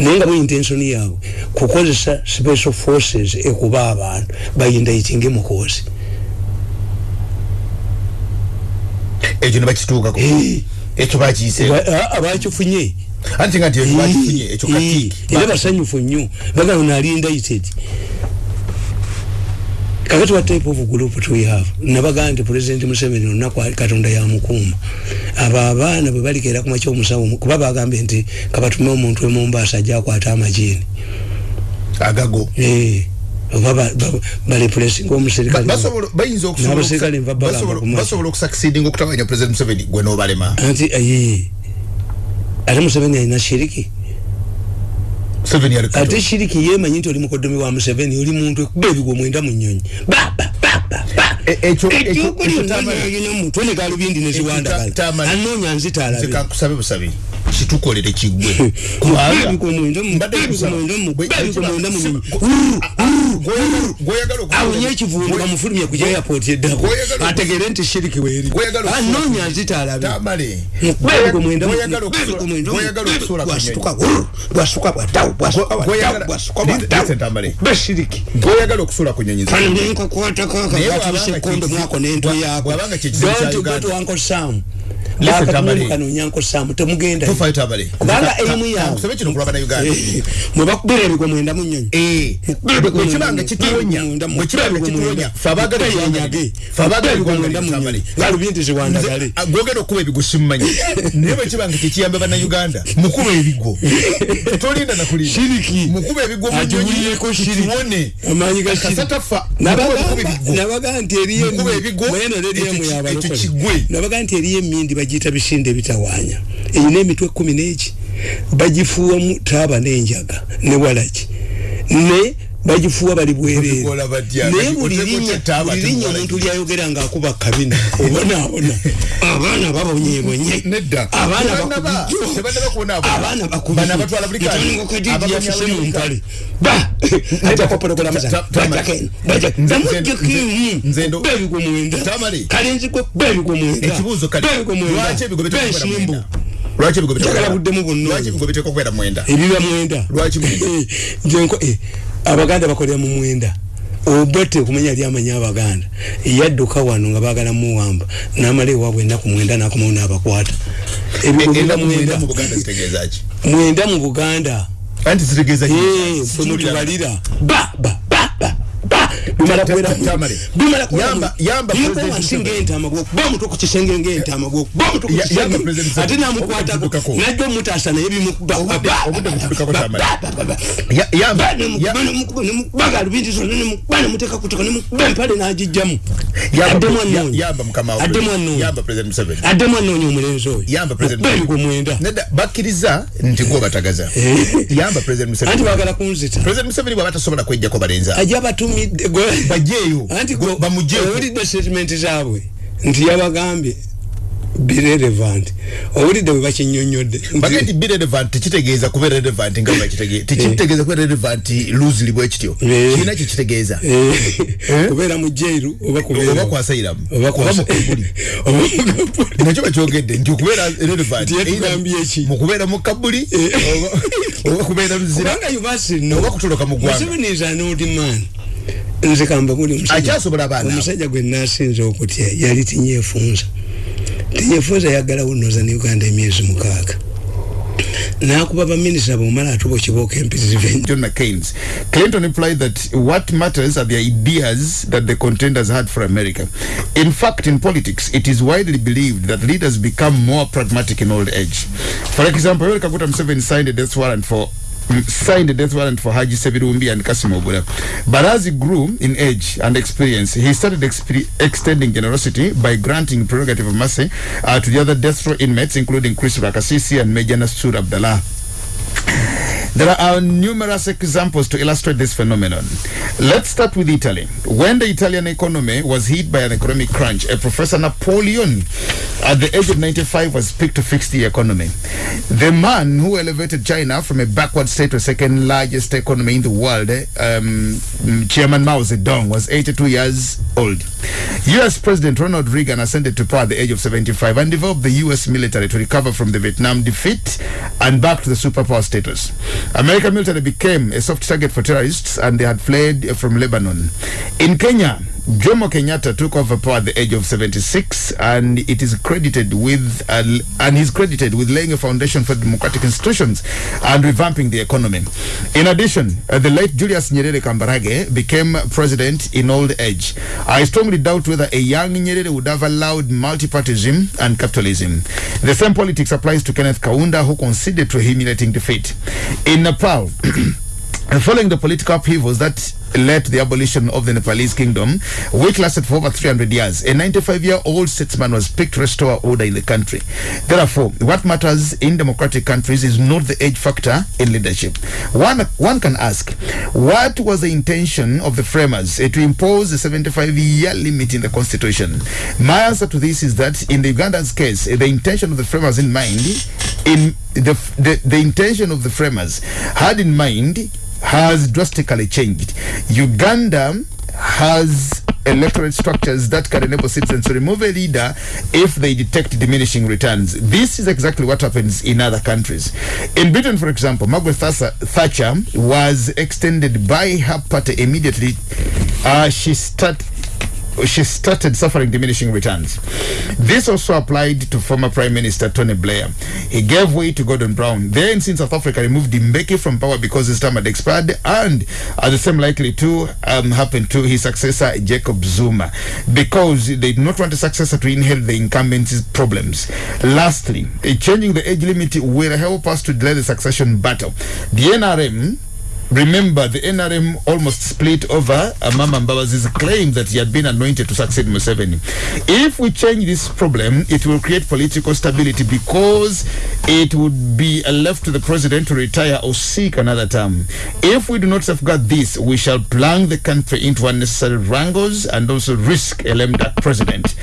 Naye nga mu intention yaabwe kukozesa special forces ekuba abantu bayindaitinge mukozi ekyo nebakituukako ekyo bakiyise abakifunye anti nga nti ekyo bakifunye ekyo katiiki era basanyufu nnyo. Bagamba nali indicted kakati what type of group do we have nabagaa nti president museveni olunaku ali katonda yamukuuma abo abaana bwe balikeera ku makya omusawo kuba bagambye nti kabatume omuntu e mombasa ajja akwata amajiini agago oba ba- ba- balepulesinga omuserikale basobola bayinza okusobola N'abaserikale okusa- nva bagamba basobola- ku maaso. basobola okusucceedinga okutawanya president museveni gwe n'obalema anti aye ate museveni alina shiriki. Museveni yali ate shiriki yemanyi nti oli mukodomi wa museveni oli muntu ekuba ebigwo mwenda mu nyonyi Ba, ba, ba, ba, ba. E- ekyo- ekyo- ekyokuli ekyo Tamale. alina omutwe ne galubindi Ta- neziwandagala anoonya nzita nze alabe kankusabe busabe. Kitukolere okukola- awonye ekivundu bamufulumye ku airport eddako ategere nti shiriki weeri anoonya nzita alabe Tamale. Gw'oyagala Gw'oyagala okusobola- gw'oyagala okusobola ku nyonyi. bwasuka bwadawo bwasuka Tamale. beshiriki gw'oyagala okusula ku nyonyi kano n'entwe yako. bw'abanga kye kizibu kya don't go to uncle sam Uncle sam temugenda. Kubanga emu yawe kusabe kino kulaba na uganda Eh, mwe bakubira ebigwe mwenda mu nnyonyi. Bwekibanga kituwonya bwekibanga kituwonya fe abaagala Tweyenyage. fe abaagala Ebigwe eggwanga mwenda mu ly'Tamale. nnyonyi. Galubindi ziwandagale. Nze, ah, gwogera okuba ebigo simumanyi naye bwekibanga tekiyamba bannayuganda mukuba ebigo. Tolinda nakulinda Shiriki. mukuba ebigo mu Agiwulireko shiriki. kiwone. Amaanyi ga shiriki. kasatafa Nabaga- ebigo. nti eriyo ebigo, nabaga nti eriyo emindi bagiyita bisinde ebitawaanya eyina emitwe kumi n'eki? Bagifuuwamu taaba n'enjaga ne walaki. Ne bagifuuwa bali bwereere naye buli linnya omuntu lyayogera ng'akuba kabina. Obonaabona abaana babonyebonye abaana Tebannaba- bakubijjo. tebannaba kubonaabona. abaana Bano abatwala buli kanya. Abaganya bakubijjoyafuse mu buli mpale. Ba! Ajako porogulamu Ta- ta- Tamale. Nze- nze- nze ndo- bebigwe mwenda. Tamale. kalenzi kwe bebigwe mwenda. Ekibuuzo kati bebigwe mwenda. Lwaki ebigo biteekwa kubeera bensimbu mwenda? ebiba mwenda. Lwaki mwenda? Abaganda bakolera mu mwenda. Obote kumenya ali amanya abaganda. Yadduka wano nga bagala muwamba namala ewaabwe ennaku mwenda nakomawo n'abakwata. Ennaku mwenda mu buganda ffe mutubalira ba ba ba ba ba bimala Ta- kubeera ta- Tamale. bimala Yamba- yamba President wansi Museveni. ng'entaama gwokuba omutwe ku kisenge ng'entaama gwokuba omutwe ku Ya- yamba kisenge President Museveni. ate namukwatako najja omutaasa naye bimukuba Obudde- obudde butuddukako, Tamale. Ya- yamba- ya- bagalubindi zonna nemukuba nemuteeka kutoka nemukuba empale n'agijjamu Yamba- addemu ya- anoonya yamba yamba omulenzi oyo. Yamba President okuba ebigwe Museveni. mwenda bakkiriza nti gwe batagaza. Yamba President anti baagala kunzita. President Museveni bw'aba tasobola kwejjako balenzi abo. Bajeeyo. anti Gwe- bamujeeko. owulidde statement zaabwe nti yabagambye birelevant owulidde bwe bakinyonyodde bagee nti be relevant tekitegeeza kuba relevant nga bakitegeeza tekitegeeza kuba relevant loosely bwe kityo. Eh. kirina kye kitegeeza. Kubeera mu jairu oba kubeera- oba kwasairamu oba oba mu kabuli. Oba mu kabuli. nakyo bakyogedde nti okubeera relevant mu kubeera mu kabuli oba- kubeera muzira kubanga yubasino oba kutoloka mu ggwanga nze kamba buli omusajja- gwe nasinza okutya yali tinyefunza tinyefunza yaggalawo noza ne uganda emyezi mukaaga nakuba baminisita bomala atuba okiboka McCain's. Clinton implied that what matters are the ideas that the contenders had for America. In fact, in politics, it is widely believed that leaders become more pragmatic in old age. For example, Yoweri Kaguta Museveni signed a death warrant for signed a death warrant for Haji Sebirumbi and Kasim Obura. But as he grew in age and experience, he started extending generosity by granting prerogative of mercy uh, to the other death row inmates, including Chris Rakasisi and Major Nasur Abdallah. There are numerous examples to illustrate this phenomenon. Let's start with Italy. When the Italian economy was hit by an economic crunch, a Professor Napoleon, at the age of 95, was picked to fix the economy. The man who elevated China from a backward state to second largest economy in the world, um, Chairman Mao Zedong, was 82 years old. US President Ronald Reagan ascended to power at the age of 75 and developed the US military to recover from the Vietnam defeat and back to the superpower status. American military became a soft target for terrorists and they had fled from Lebanon. In Kenya, Jomo Kenyatta took over power at the age of 76 and it is credited with uh, and he's credited with laying a foundation for democratic institutions and revamping the economy. In addition, uh, the late Julius Nyerere Kambarage became president in old age. I strongly doubt whether a young Nyerere would have allowed multipartyism and capitalism. The same politics applies to Kenneth Kaunda who conceded to humiliating defeat. In Nepal, And following the political upheavals that led to the abolition of the Nepalese kingdom, which lasted for over 300 years. A 95 year old statesman was picked to restore order in the country. Therefore, what matters in democratic countries is not the age factor in leadership. One, one can ask, what was the intention of the framers to impose a 75 year limit in the constitution? My answer to this is that in the Uganda's case, the intention of the framers in mind, in the, the, the intention of the framers had in mind has drastically changed. Uganda has electorate structures that can enable citizens to remove a leader if they detect diminishing returns. This is exactly what happens in other countries. In Britain, for example, Margaret Thatcher, was extended by her party immediately. Uh, she started she started suffering diminishing returns. This also applied to former Prime Minister Tony Blair. He gave way to Gordon Brown. Then, since South Africa removed Mbeki from power because his term had expired, and uh, the same likely to um, happen to his successor Jacob Zuma, because they did not want a successor to inherit the incumbent's problems. Lastly, changing the age limit will help us to delay the succession battle. The NRM Remember, the NRM almost split over Amama Mbabazi's claim that he had been anointed to succeed Museveni. If we change this problem, it will create political stability because it would be left to the president to retire or seek another term. If we do not safeguard this, we shall plunge the country into unnecessary wrangles and also risk a lame duck president.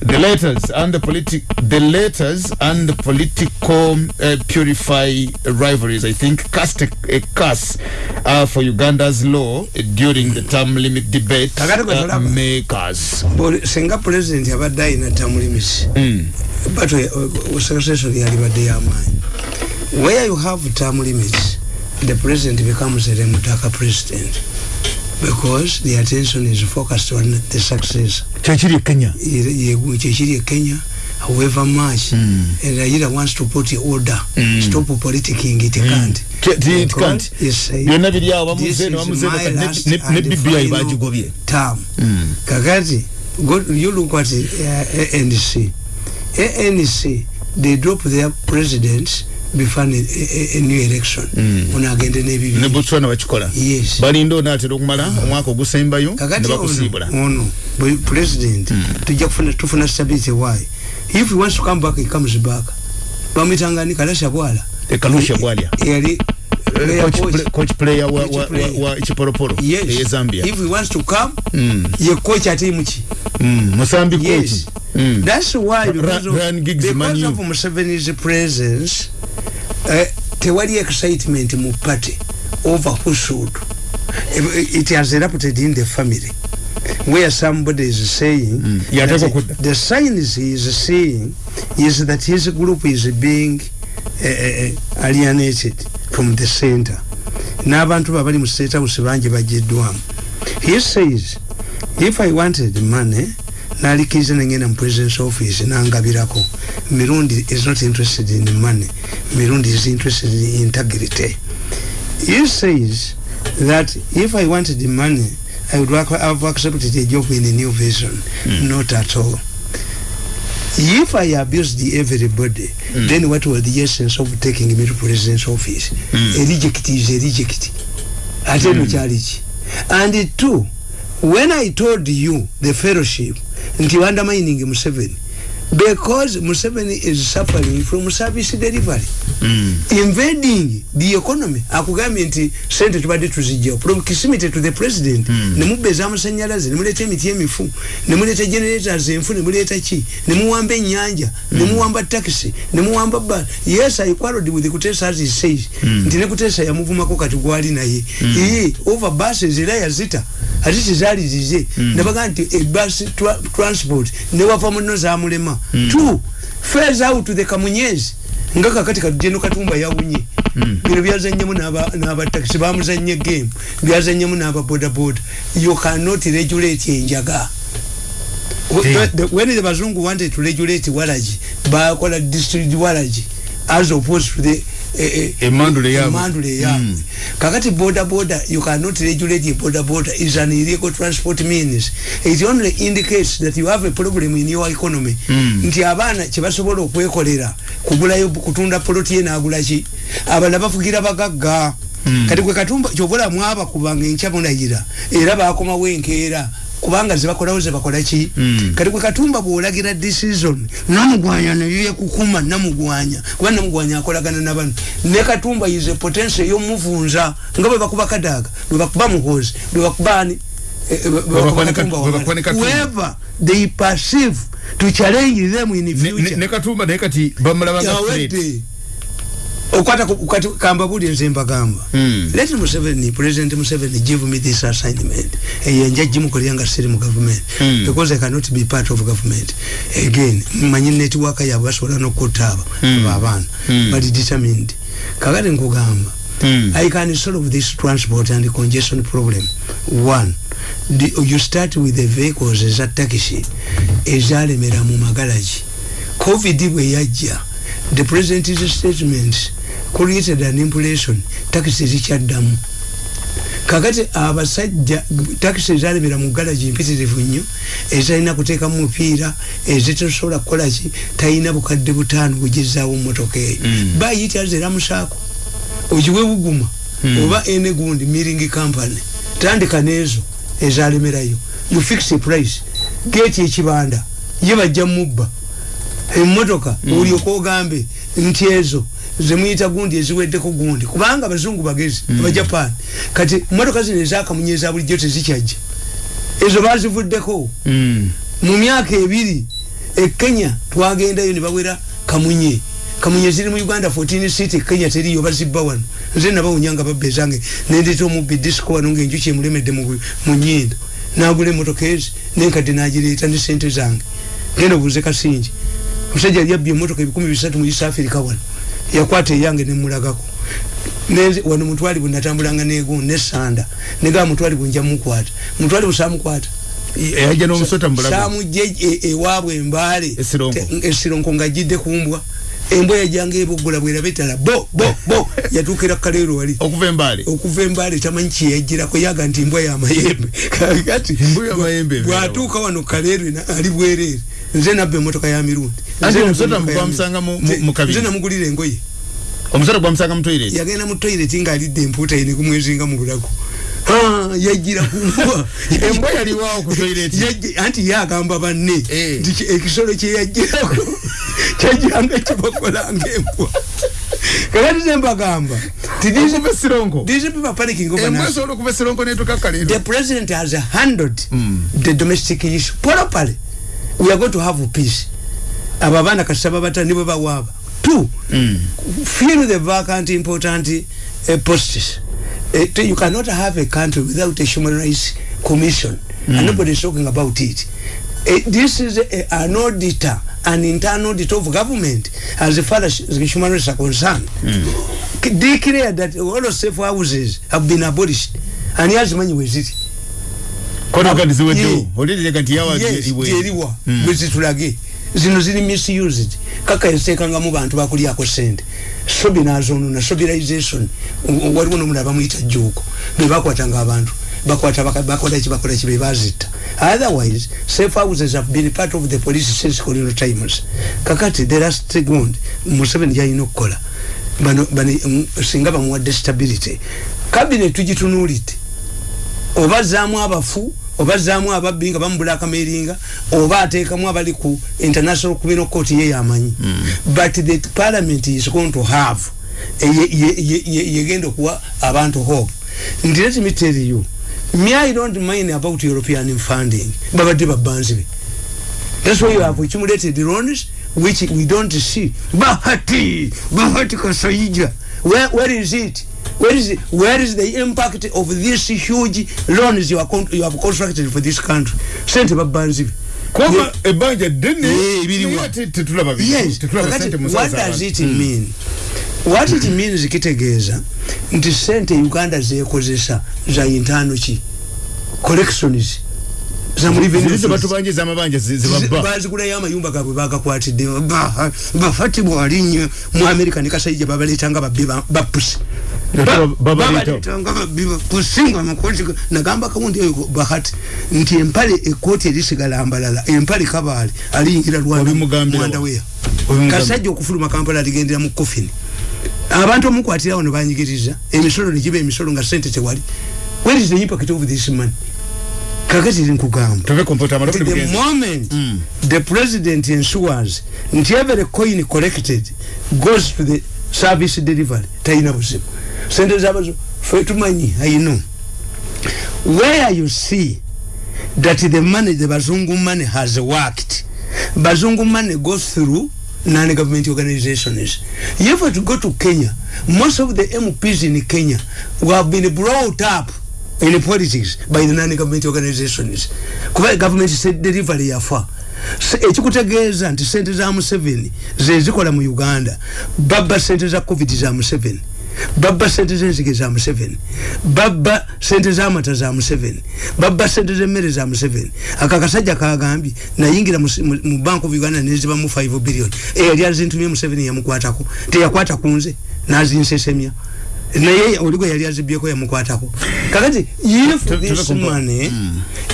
The letters and the politic, the letters and the political uh, purify rivalries. I think cast a, a curse uh, for Uganda's law uh, during the term limit debate uh, makers. Buli- singa president yabadde ayina term limits Mm. but secretary yalibadde yamaanyi where you have term limits the president becomes a remutaka president because the attention is focused on the success e Kenya. kyekiri e kenya however much Mm. and Raila wants to put order Mm. stop politicking it can't Ke- ti- it can't. said, byonna biri awo "This is ne my last and BBI final bagigobye term Mm. kakati go, you look at uh, ANC ANC they drop their president before a, new election. Mm. ono agende ne n'ebibiri botswana bakikola balinda onaatera okumala omwaka ogusembayo ne kakati bakusiibula ono. Ono president tujja kufuna tufuna stability why? If he wants to come back he comes back. Bamwitangani kalasha bwala ekalusha bwalya yali player Coach coach. play- coach player wa- wa- wa- wa kiporoporo yes eye zambia if he wants to come Mm. ye coach ate muki Mm, musambi Yes. coach Mm. That's why Ra- because of, Ryan Giggs because of Museveni's presence uh, tewali excitement mu party over who should it, has erupted in the family where somebody is saying Mm. that Yateekwa the, the signs he is seeing is that his group is being alienated from the center. N'abantu babali mu state house bangi bagiddwamu he says if i wanted money nalikiriza nengenda mu presidence office nangabirako. Mirundi is not interested in money. Mirundi is interested in integrity. He says that if i wanted money i would have accepted a job in a new vision. Mm. not at all if i abused everybody mm. then what was the essence of taking me to president's office mm. a reject is a reject ate mm. kyaliki and two when i told you the fellowship nti undermining museveni because museveni is suffering from service delivery. Mm. invading the economy. Akugambye nti sente tubadde tuzijjawo. Proximity to the president. Mm. nemubba ez'amasanyalaze nemuleeta emiti emifu nemuleeta generators enfu nemuleeta ki? Nemuwamba ennyanja nemuwamba taxi nemuwamba ba yes i quarreled with kutesa as he says. Mm. nti ne kutesa yamuvumako kati gwali naye. Ee over buses era yazita. Ate tezaali zize. Nebagaa nti ebus transport newava muno zamulema two fares out to the kamunyezi nga kakati katugendo katumba yawunye bino byazanyemu n'abatakisi bamuzanye game. Byazanyemu n'ababodaboda you cannot regulate enjaga. The- when the bazungu wanted to regulate walaji bakola district walaji as opposed to the Emandule yaabwe. emandule yaabwe Mm. kakati boda boda you cannot regulate a boda boda is an illegal transport means. It only indicates that you have a problem in your economy. Mm. nti abaana kyebasobola okwekolera kugulayo kutunda poloti ye nagula ki? Abala bafugira bagagga. Kati gwe katumba kyobola mwaba kubanga enkya munayira era bakomawo enkeera kubanga zebakolawo zebakola ki? Mm. kati gwe katumba bwolagira decision namugwanya neyekukuma namugwanya. Kuba namugwanya akolagana nabano ne katumba yize potential eyomuvunza nga bwe bakuba kadaga bwe bakuba muhozi bwe bakubani ne ne Katumba. whoever they perceive to challenge them in Ne- ne future. ne katumba naye kati bamulabanga threat. Okwata ku- kati kamba buli nze mbagamba Mm. let museveni president museveni give me this assignment eyo nja gimukolera nga siri mu government Mm. because i cannot be part of government again manyi network yabwe basobola nokutaaba Mm. abaana Mm. but determined kakati nkugamba Mm. i can solve this transport and congestion problem one the, you start with the vehicles eza taxi ezalemera mu magalagi covid bwe yajja the president's statements created an impression taxi zikyaddamu kakati abasajja takisi ezalemera mu galagi mpitirivu nnyo ezalina kuteekamu mupiira ezitasobola kukolaki talina bukadde butaano bugezaawo motoka eyo. Mm. bayita zeramusaako ogiwe buguma oba enegundi miring company tandika nezo ezalemerayo. You fix a price geeti ekibanda ye bajja mubba emmotoka olyoka ogambe nti ezo zemuyita gundi eziweddeko gundi. Kubanga abazungu bagezi abajapani kati motoka zino ezakamunye eza bulijjo tezikyajja ezo bazivuddeko. Mm. mu myaka ebiri e kenya twagendayo ne bawera kamunye. Kamunye ziri mu uganda 14 city kenya teriyo bazibba wano. Nze nabawunyanga babba ezange nendeta omubbi disco wano ngaenjuki emulemedde mu nyindo nagula emotoka ezi nenkadde nagireeta ne sente zange. Genda obuuze kasingi omusajja yali abbye emotoka ebikumi bisatu mu east africa wano yakwata eyange nemulagako wano mutwalibwe natambulanga negundi nesanda negaba mutwalibwe nja mukwata. Mutwalibwe samukwata yajja n'omusota mu bulago. Samujje e- ewaabwe embaale. Esironko. Ng'ajjidde ku mbwa. Embwa yajjanga eboggola bwera betala bo bo bo. Yatuukira kaleero wali. Okuva embaale. Okuva embaale tamanyi kyeyajjirako yaga nti embwa yamayembe kati bwatuuka wano kaleero ali bwereere nze nabba emotoka ya mirundi. Nze namugulira engoye. Omusota gwamusanga mu toilet? Yagenda mu toilet ng'alidde empuuta ye nekumwezinga mu bulago. Ah, yajjira ku mbwa embwa yaliwaawo ku toilet. Yajje- anti yagamba banne Eh. nti ki- ekisolo kyeyajjirako kyajjiranga kibakolanga embwa kakati zembagamba okuva esironko these people are panicking over embwa nothing. esobola okuva esironko netuka the kaleero president has handled the domestic issue properly we are going to have peace. Abo abaana kasaba batani bwe bawaaba. Two fill the vacant important uh, posts. Uh, you cannot have a country without a human rights commission. And nobody is talking about it. Uh, this is a, an auditor an internal auditor of government as far as the human rights are concerned. K- declare that all the safe houses have been abolished and yazimanyi weziri konoga ndiziweddewo Yeah. Olirega nti yawa yes iwe. teriwa Mm. bwe zitulage. Zino ziri misused. Kaka yateekangamu bantu bakulyako sente sobi nazonona sobilization W- waliwo nomulala bamuyita juuko bebakwatanga abantu. Bakwata bakola ki bakola ki bebazitta otherwise safe houses have been part of the police since colonial times. Kakati the last gund museveni gyalina okukola. Bano singa bamuwadde stability. Cabinet tugitunuulidde oba zaamu abafu oba zaamu ababbi nga bamubula akameringa oba ateekamu abali ku international criminal court ye yamanyi but the parliament is going to have ye- ye- ye- ye- yegenda okuwa abantu hope nti let me tell you me i don't mind about european funding babadde babanzi be That's why you have accumulated loans which we don't see. Bahati, Bahati Kasaija. Where, where is it? Where is? Where is the impact of these huge loans you, are con- you have constructed for this country? Sente babanzi. kuba ebbanja ddene Eh, ebiriwa. ate tetulaba bintu, Yes. what does it mean? What it means kitegeeza nti sente Uganda zekozesa za intano ki collections za mu revenue ziri sources. zebatubanja amabanja zebabba bazigulayo amayumba gabwe bagakwatidde Ba- bafati bwalinye mu america ne kasaija babaletanga babbi ba- bapusi Baba- babaleta. babaletanga babbi bapusi nga makoti ga- nagamba kawundi eyo bahati nti empale ekooti erisigala ambalala empale kabaale aliyingira Obimugambira wa? rwandaweya Obimugambira. kasajja okufuluma kampala aligendera mu kofini abantu omukwatirawo nebanyigiriza emisolo negiba emisolo nga sente tewali. Where is the impact of this money? Kakati nkugamba. Kompyuta amalo the moment the president ensures nti every coin collected goes to the service delivery talina buzibu sente zabazo fe tumanyi i know where you see that the money the bazungu money has worked? Bazungu money goes through non-government organizations. If you go to kenya. Most of the mps in kenya who have been brought up in politics by the non-government organizations. Kuba government said delivery yafa ekikutegeeza nti sente za museveni zezikola mu uganda. Babba sente za covid za museveni babba sente zenzige za museveni. Babba sente zamata za museveni. Babba sente zemmere za museveni. Aka kasajja kagambye nayingira mu bank of uganda nezibamu 5 billion. Eyali azintumye museveni yamukwatako. Teyakwata kunze nazinsesemya naye oligwe yali azibyeko yamukwatako. Kakati if this money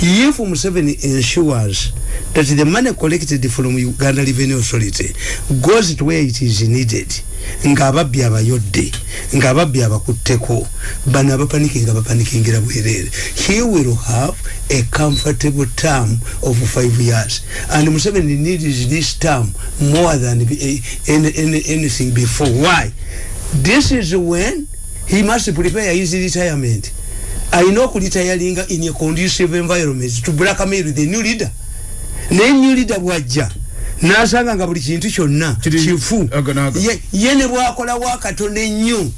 if museveni ensures that the money collected from uganda revenue authority goes to where it is needed nga ababbi abayodde nga ababbi abakutteko bano abapanikinga bapanikingira bwerere he will have a comfortable term of five years. And museveni needs this term more than any, anything before. Why? This is when he must prepare his retirement. Alina okulitayalinga in a conducive environment to blackmail the new leader. Naye new leader bwajja nasanga nga buli kintu kyonna kifu. ye ne bwakola wakatono ennyo.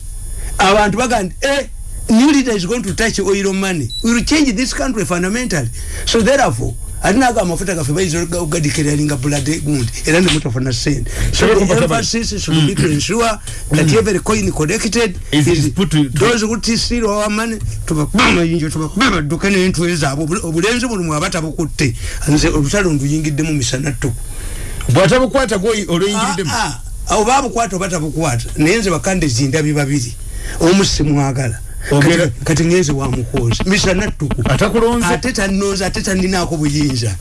Abantu bagamba eh, new leader is going to touch oil money. We will change this country fundamentally. So therefore ate naga amafuta gaffe bayinza ogadikiralinga blood gundi era nemutafuna sente. So the emphasis should be to ensure that every coin collected is those who tisiro our money. Tubakuba amayinjo tubakuba amadduka n'entwe zaabwe. Obulenzi buno mwaba tabukutte nze olutalo nduyingiddemu misana ttuku bwatabukwata olweyingiriddemu oba abukwata oba tabukwata naye nze bakande zindabi babiri. Omu simwagala kati ngenze wamukozi misana ttuku ate tannoza ate taninako buyinza.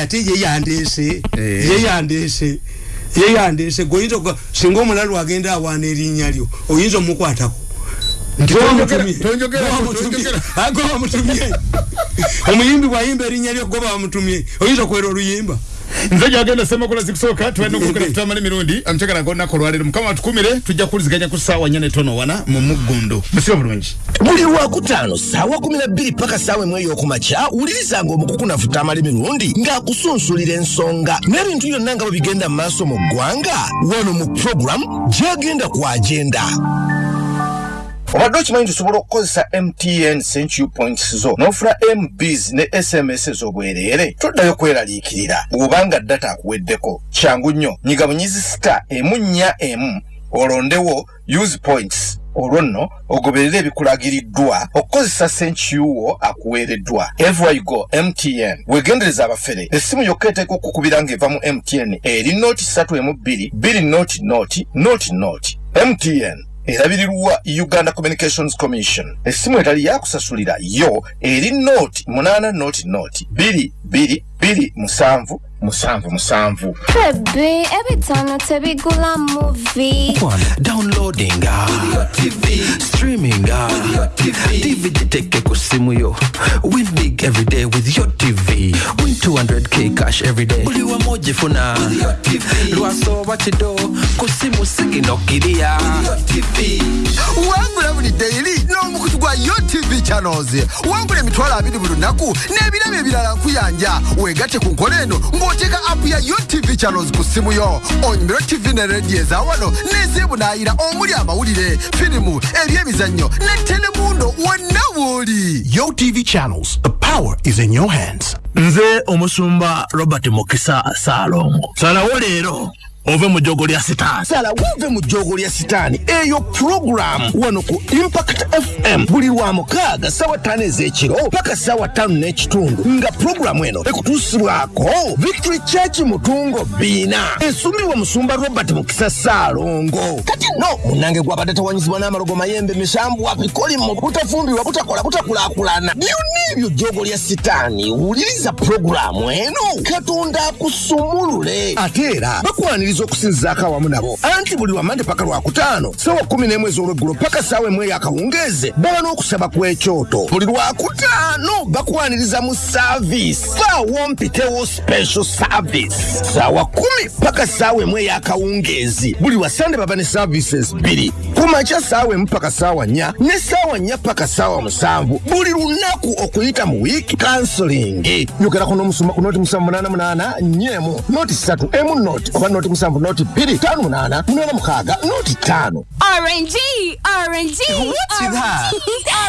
Ate yeyandese yeyandese yeyandese goyinza singa omulalu agenda awaana erinnya lyo oyinza omukwatako. Omuyimbi bwayimba erinnya lyo goba wamutumye oyinza okwera oluyimba nze gyagenda semakula zikusooka tulina okulukira kutamala emirundi amukyagala ngaolunaku olwaleero mukama watukumire tujja kuwuliziganya ku ssaawa nnya netono wana mu muggundu musiba bulungi buli lwakutaano na bbiri paka ssaawa emu ey'okumakya wulirizanga omukukunafu tamala emirundi ng'akusunsulira ensonga n'ebintu byonna nga bwe bigenda mu maaso mu ggwanga wano mu puroguramu gyagenda ku agenda obadde okimanyi tusobola okukozesa mtn centu points zo n'ofuna mbs ne sms ez'obwereere toddayo kweraliikirira bw'obanga data akuweddeko kyangu nnyo. Nyiga bunyizi sita emu nnya emu olondewo use points. Olwo nno ogoberera ebikulagiriddwa okukozesa senkiwo akuweereddwa. Evygo mtn wegendereza abafere. Essimu yokka eteeka okukubira ng'eva mu mtn eri nooti satu emu bbiri bbiri nooti nooti nooti nooti. Mtn erabirirwa uganda communications commission. Essimu etali yakusasulira yo eri nooti munaana nooti nooti. Bbiri bbiri bbiri musanvu musanvu musanvu. Baby, every time I tell me gula movie. One, downloading ah, streaming ah, DVD take ku simu yo. Win big every day with your TV win 200k cash every day. Buli wamoja funa. Lwasoba kido ku simu Wangu wangula buli daily n'omukutu gwa TV channels. Wangula emitwalo abiri buli lunaku n'ebirabo ebirala nkuyanja wegatte ku nkola eno ng'oteeka apu ya utv channels ku simu yo onyumiro tv ne rediyo ezawano n'ezeebunaayira omuli amawulire firimu ebyemizannyo ne telemundo wonna w'oli UTV channels. The power is in your hands. nze omusumba robert mukisa saalongo salawo leero ove mu jjogo lya sitaani. Sala wove mu jjogo lya sitaani. Eyo puroguramu wano ku impact fm buli lwa mukaaga sawa ttaano ez'ekiro paka sawa ttaano n'ekitundu. Nga puroguramu eno ekutuusibwako victory church mutungo biina esumbibwa musumba robert mukisa saalongo kati no munange gwabadde tawanyizibwa n'amalogo mayembe misambwa bikolimo butafumbirwa butakola butakulaakulana. Byonna ebyo jjogo lya sitaani? Wuliriza puroguramu eno. Katonda akusumulule. Ate era bakwaniriza bakumaliriza okusinzaako awamu nabo. Anti buli lwamande paka lwakutaano sawa 11 ez'olweggulo paka saawa emu ey'akawungeeze baba n'okusaba kw'ekyoto buli lwakutaano bakwaniriza mu saaviisi saawa mpitewo special service. Saawa 10 paka saawa emu ey'akawungeezi. Buli wasande baba ne services bbiri. Ku makya saawa emu paka saawa nnya ne saawa nnya paka saawa musanvu. Buli lunaku okuyita mu wiiki kansolingi yogerako n'omusumba ku noti musanvu munaana munaana nnyemu. Noti ssatu emu noti oba noti musanvu noti bbiri ttaano munaana munaana mukaaga noti ttaano RNG, RNG. What's with her?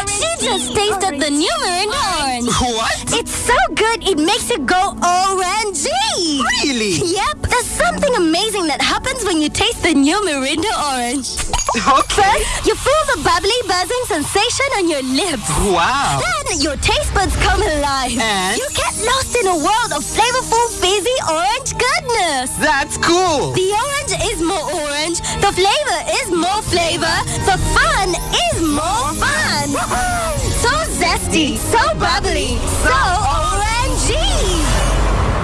she just tasted the new Mirinda orange. What? It's so good, it makes it go ORNG. Really? Yep. There's something amazing that happens when you taste the new Mirinda orange. Okay. First, you feel the bubbly, buzzing sensation on your lips. Wow. Then your taste buds come alive. And? You get lost in a world of flavorful, fizzy orange goodness. That's cool. The orange is more orange. The flavor is more flavor. The fun is more fun. So zesty, so bubbly, so orangey.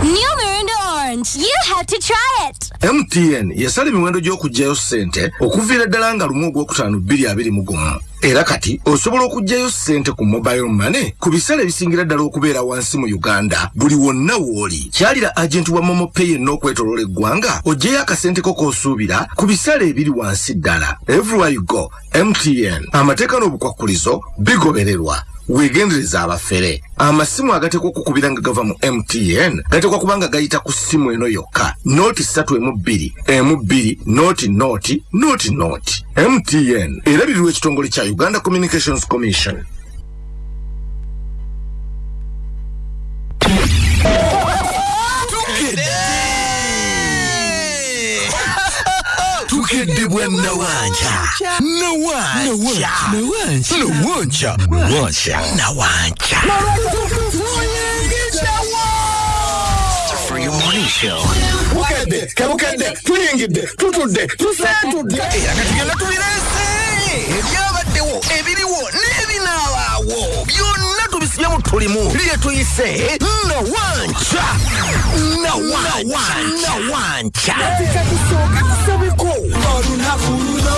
New Mirinda Orange. You have to try it. mtn yasala emiwendo gy'okuggyayo ssente okuviira ddala nga lumu ogwokutaano 221 era kati osobola okugyayo ssente ku mobile money ku bisale ebisingira ddala okubeera wansi mu uganda. Buli wonna w'oli. Kyalira agenti wa momopay yenna okwetoloola eggwanga oggyeyo akasenteko k'osuubira ku bisale ebiri wansi ddala. Everywhere you go mtn amateeka n'obukwakkulizo bigobererwa. Weegendereza abafere. Amasimu agatekwa okukubira nga gava mu mtn gatekwa kuba nga gayita ku ssimu eno yokka. Nooti ssatu emu bbiri emu bbiri nooti nooti nooti nooti mtn erabirirwa ekitongole kya uganda communications commission. Tukedde! Bwa nawanja nawanja nawanja nawanja show. Bukedde tebukedde tuyingidde tutudde tuseetudde era nga tugenda tubirese ebyabaddewo ebiriwo n'ebinaabaawo byonna tubisibye mu tulimu lye tuyise. Nawanja nawanja nawanja Katika kusooka tusabeko. Olunaku luno